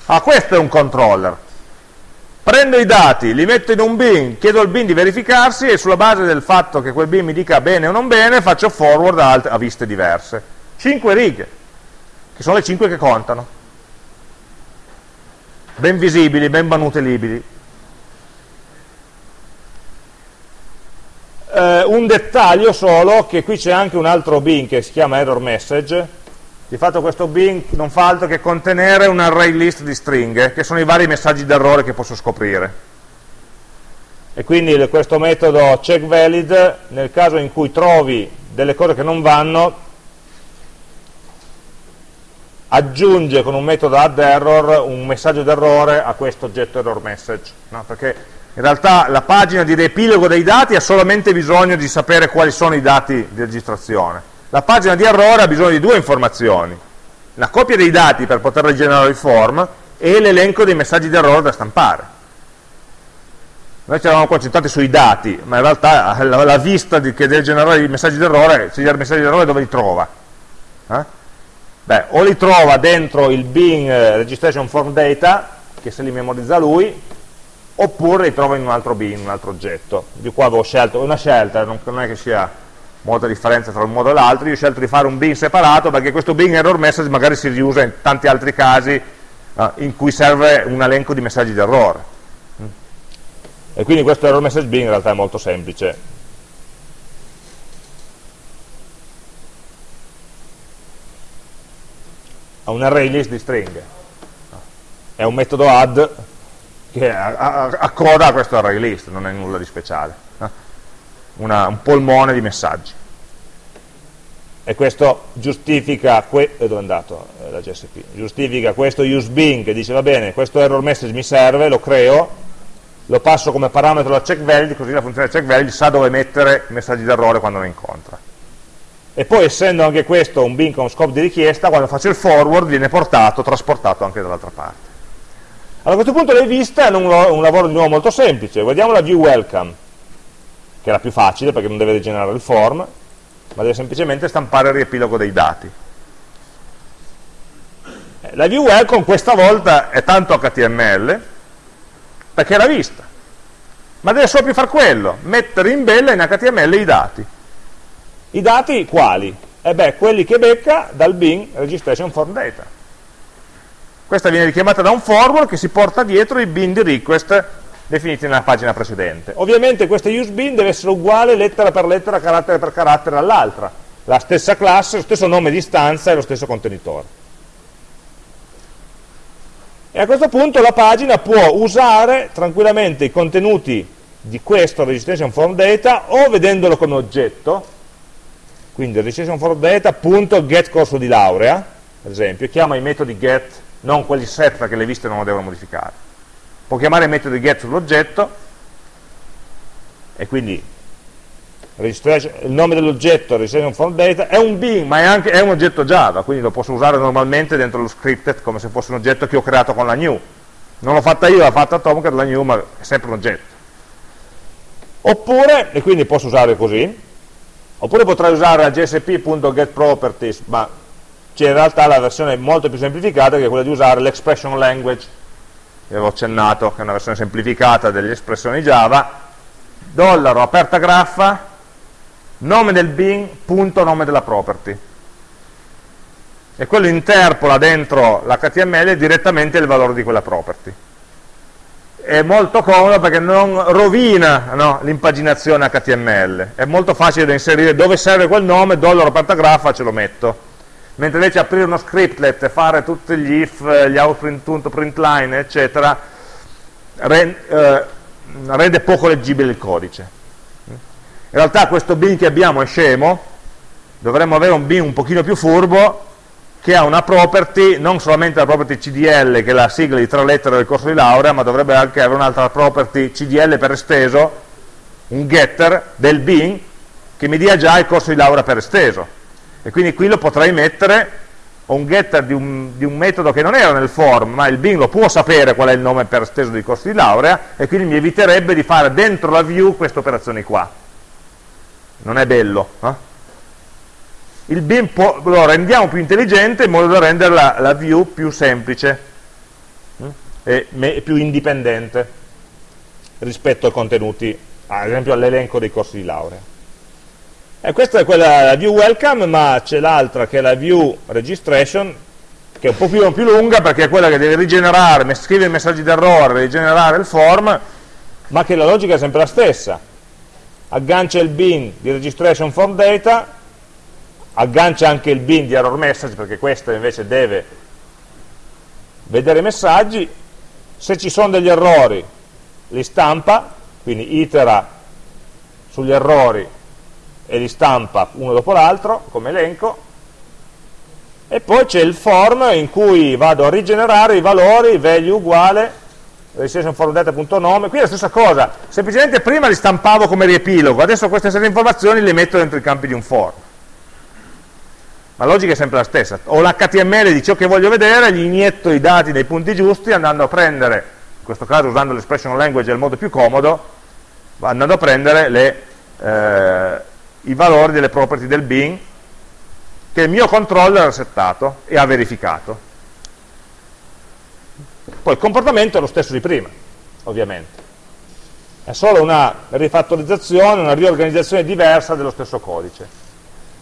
Ah, questo è un controller. Prendo i dati, li metto in un bin, chiedo al bin di verificarsi e sulla base del fatto che quel bin mi dica bene o non bene, faccio forward a, a viste diverse. 5 righe che sono le 5 che contano. Ben visibili, ben manutenibili. Eh, un dettaglio solo che qui c'è anche un altro bin che si chiama error message. Di fatto questo bin non fa altro che contenere un array list di stringhe che sono i vari messaggi d'errore che posso scoprire. E quindi questo metodo checkValid nel caso in cui trovi delle cose che non vanno aggiunge con un metodo addError un messaggio d'errore a questo oggetto error message, no? perché in realtà la pagina di riepilogo dei dati ha solamente bisogno di sapere quali sono i dati di registrazione. La pagina di errore ha bisogno di due informazioni, la copia dei dati per poter rigenerare il form e l'elenco dei messaggi d'errore da stampare. Noi ci eravamo concentrati sui dati, ma in realtà la, la vista di, che deve generare i messaggi d'errore, se i messaggi d'errore dove li trova? Eh? Beh, o li trova dentro il bin eh, registration form data, che se li memorizza lui, oppure li trova in un altro bin, un altro oggetto. Di qua avevo scelto, una scelta, non, è che sia molta differenza tra un modo e l'altro, io ho scelto di fare un bin separato perché questo bin error message magari si riusa in tanti altri casi eh, in cui serve un elenco di messaggi d'errore. E quindi questo error message bin in realtà è molto semplice, a un array list di stringhe. È un metodo add che accoda a questo array list, non è nulla di speciale. Una, un polmone di messaggi. E questo giustifica, que dove è andato eh, la JSP? Giustifica questo useBin che dice va bene, questo error message mi serve, lo creo, lo passo come parametro da checkValid, così la funzione checkValid sa dove mettere messaggi d'errore quando lo incontra e poi essendo anche questo un bin con scope di richiesta, quando faccio il forward viene portato, trasportato anche dall'altra parte. Allora, a questo punto l'hai vista, è un, un lavoro di nuovo molto semplice, vediamo la view welcome, che è la più facile perché non deve rigenerare il form, ma deve semplicemente stampare il riepilogo dei dati. Eh, la view welcome questa volta è tanto HTML, perché la vista, ma deve solo più fare quello, mettere in bella in HTML i dati i dati quali? E beh, quelli che becca dal bin registration form data. Questa viene richiamata da un forward che si porta dietro i bin di request definiti nella pagina precedente. Ovviamente questo use bin deve essere uguale lettera per lettera, carattere per carattere all'altra. La stessa classe, lo stesso nome di stanza e lo stesso contenitore. E a questo punto la pagina può usare tranquillamente i contenuti di questo registration form data o vedendolo come oggetto, quindi registration for data.get corso di laurea, ad esempio, chiama i metodi get, non quelli set perché le viste non lo devono modificare. Può chiamare i metodi get sull'oggetto e quindi il nome dell'oggetto registration for data è un bin, ma è, anche, è un oggetto Java, quindi lo posso usare normalmente dentro lo scripted come se fosse un oggetto che ho creato con la new. Non l'ho fatta io, l'ha fatta Tomcat, la new, ma è sempre un oggetto. Oppure, e quindi posso usare così, oppure potrei usare la gsp.getProperties ma c'è in realtà la versione molto più semplificata che è quella di usare l'expression language, che avevo accennato, che è una versione semplificata delle espressioni Java, dollaro, aperta graffa, nome del bin, punto nome della property. E quello interpola dentro l'HTML direttamente il valore di quella property. È molto comodo perché non rovina no, l'impaginazione HTML, è molto facile da inserire dove serve quel nome, dollaro aperta graffa, ce lo metto. Mentre invece aprire uno scriptlet e fare tutti gli if, gli out.println, eccetera, rende, eh, rende poco leggibile il codice. In realtà questo bin che abbiamo è scemo, dovremmo avere un bin un pochino più furbo che ha una property, non solamente la property CDL che è la sigla di tre lettere del corso di laurea, ma dovrebbe anche avere un'altra property CDL per esteso, un getter del bin che mi dia già il corso di laurea per esteso. E quindi qui lo potrei mettere un getter di un, di un, metodo che non era nel form, ma il bin lo può sapere qual è il nome per esteso di corso di laurea, e quindi mi eviterebbe di fare dentro la view queste operazioni qua non è bello. Eh? Il bin lo rendiamo più intelligente in modo da rendere la, view più semplice hm? e me, più indipendente rispetto ai contenuti, ad esempio all'elenco dei corsi di laurea. E questa è quella la view welcome, ma c'è l'altra che è la view registration, che è un po' più, più, lunga perché è quella che deve rigenerare, scrivere i messaggi d'errore, rigenerare il form, ma che la logica è sempre la stessa aggancia il bin di registration form data, aggancia anche il bin di error message perché questo invece deve vedere i messaggi, se ci sono degli errori li stampa, quindi itera sugli errori e li stampa uno dopo l'altro come elenco, e poi c'è il form in cui vado a rigenerare i valori, value uguale registrationformdata.nome, qui è la stessa cosa, semplicemente prima li stampavo come riepilogo, adesso queste stesse informazioni le metto dentro i campi di un form. La logica è sempre la stessa, ho l'HTML di ciò che voglio vedere, gli inietto i dati nei punti giusti, andando a prendere, in questo caso usando l'expression language il modo più comodo, andando a prendere le, eh, i valori delle property del bin che il mio controller ha settato e ha verificato. Poi il comportamento è lo stesso di prima, ovviamente. È solo una rifattorizzazione, una riorganizzazione diversa dello stesso codice.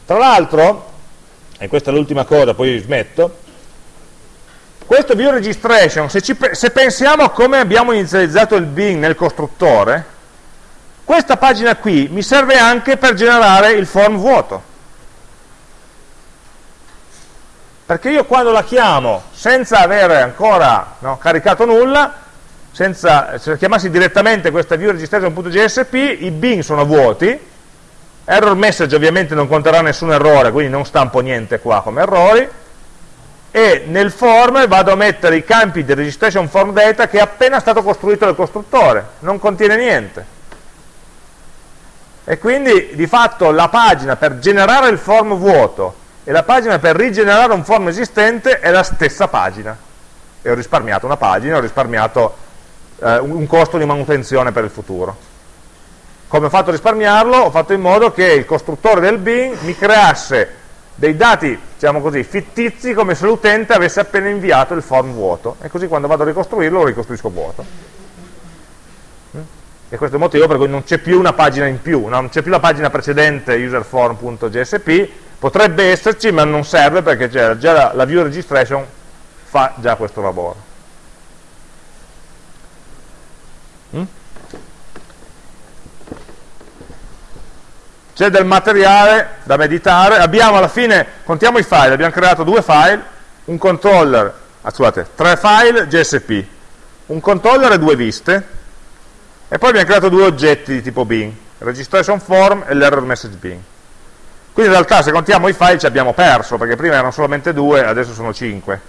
Tra l'altro, e questa è l'ultima cosa, poi smetto, questo view registration, se, ci, se pensiamo a come abbiamo inizializzato il bin nel costruttore, questa pagina qui mi serve anche per generare il form vuoto. perché io quando la chiamo senza avere ancora no, caricato nulla, senza, se chiamassi direttamente questa view registration.jsp, i bin sono vuoti, error message ovviamente non conterrà nessun errore, quindi non stampo niente qua come errori, e nel form vado a mettere i campi di registration form data che è appena stato costruito dal costruttore, non contiene niente. E quindi di fatto la pagina per generare il form vuoto e la pagina per rigenerare un form esistente è la stessa pagina. E ho risparmiato una pagina, ho risparmiato eh, un costo di manutenzione per il futuro come ho fatto a risparmiarlo? ho fatto in modo che il costruttore del bin mi creasse dei dati, diciamo così, fittizi come se l'utente avesse appena inviato il form vuoto e così quando vado a ricostruirlo lo ricostruisco vuoto mm? e questo è il motivo per cui non c'è più una pagina in più non c'è più la pagina precedente userform.jsp potrebbe esserci ma non serve perché già la, la view registration fa già questo lavoro mm? C'è del materiale da meditare abbiamo alla fine, contiamo i file abbiamo creato due file un controller, ah, scusate, tre file GSP un controller e due viste e poi abbiamo creato due oggetti di tipo bin registration form e l'error message bin quindi in realtà se contiamo i file ci abbiamo perso, perché prima erano solamente due, adesso sono cinque.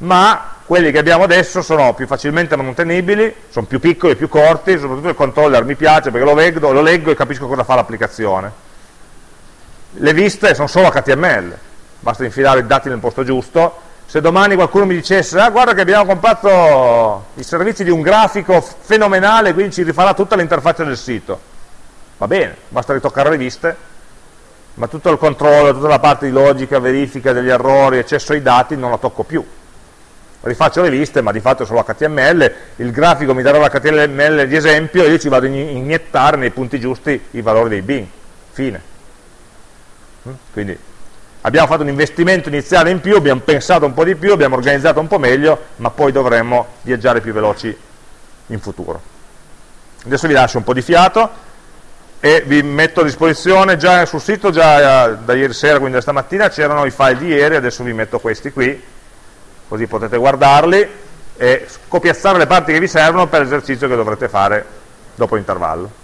Ma quelli che abbiamo adesso sono più facilmente mantenibili, sono più piccoli, più corti, soprattutto il controller mi piace perché lo leggo, lo leggo e capisco cosa fa l'applicazione. Le viste sono solo HTML, basta infilare i dati nel posto giusto. Se domani qualcuno mi dicesse, ah guarda che abbiamo comprato i servizi di un grafico fenomenale, quindi ci rifarà tutta l'interfaccia del sito. Va bene, basta ritoccare le viste ma tutto il controllo, tutta la parte di logica, verifica degli errori, accesso ai dati non la tocco più rifaccio le liste ma di fatto è solo HTML il grafico mi darà l'HTML di esempio e io ci vado a iniettare nei punti giusti i valori dei bin fine. Mm? quindi abbiamo fatto un investimento iniziale in più abbiamo pensato un po' di più, abbiamo organizzato un po' meglio ma poi dovremmo viaggiare più veloci in futuro. Adesso vi lascio un po' di fiato e vi metto a disposizione già sul sito già eh, da ieri sera, quindi da stamattina c'erano i file di ieri, adesso vi metto questi qui così potete guardarli e copiazzare le parti che vi servono per l'esercizio che dovrete fare dopo l'intervallo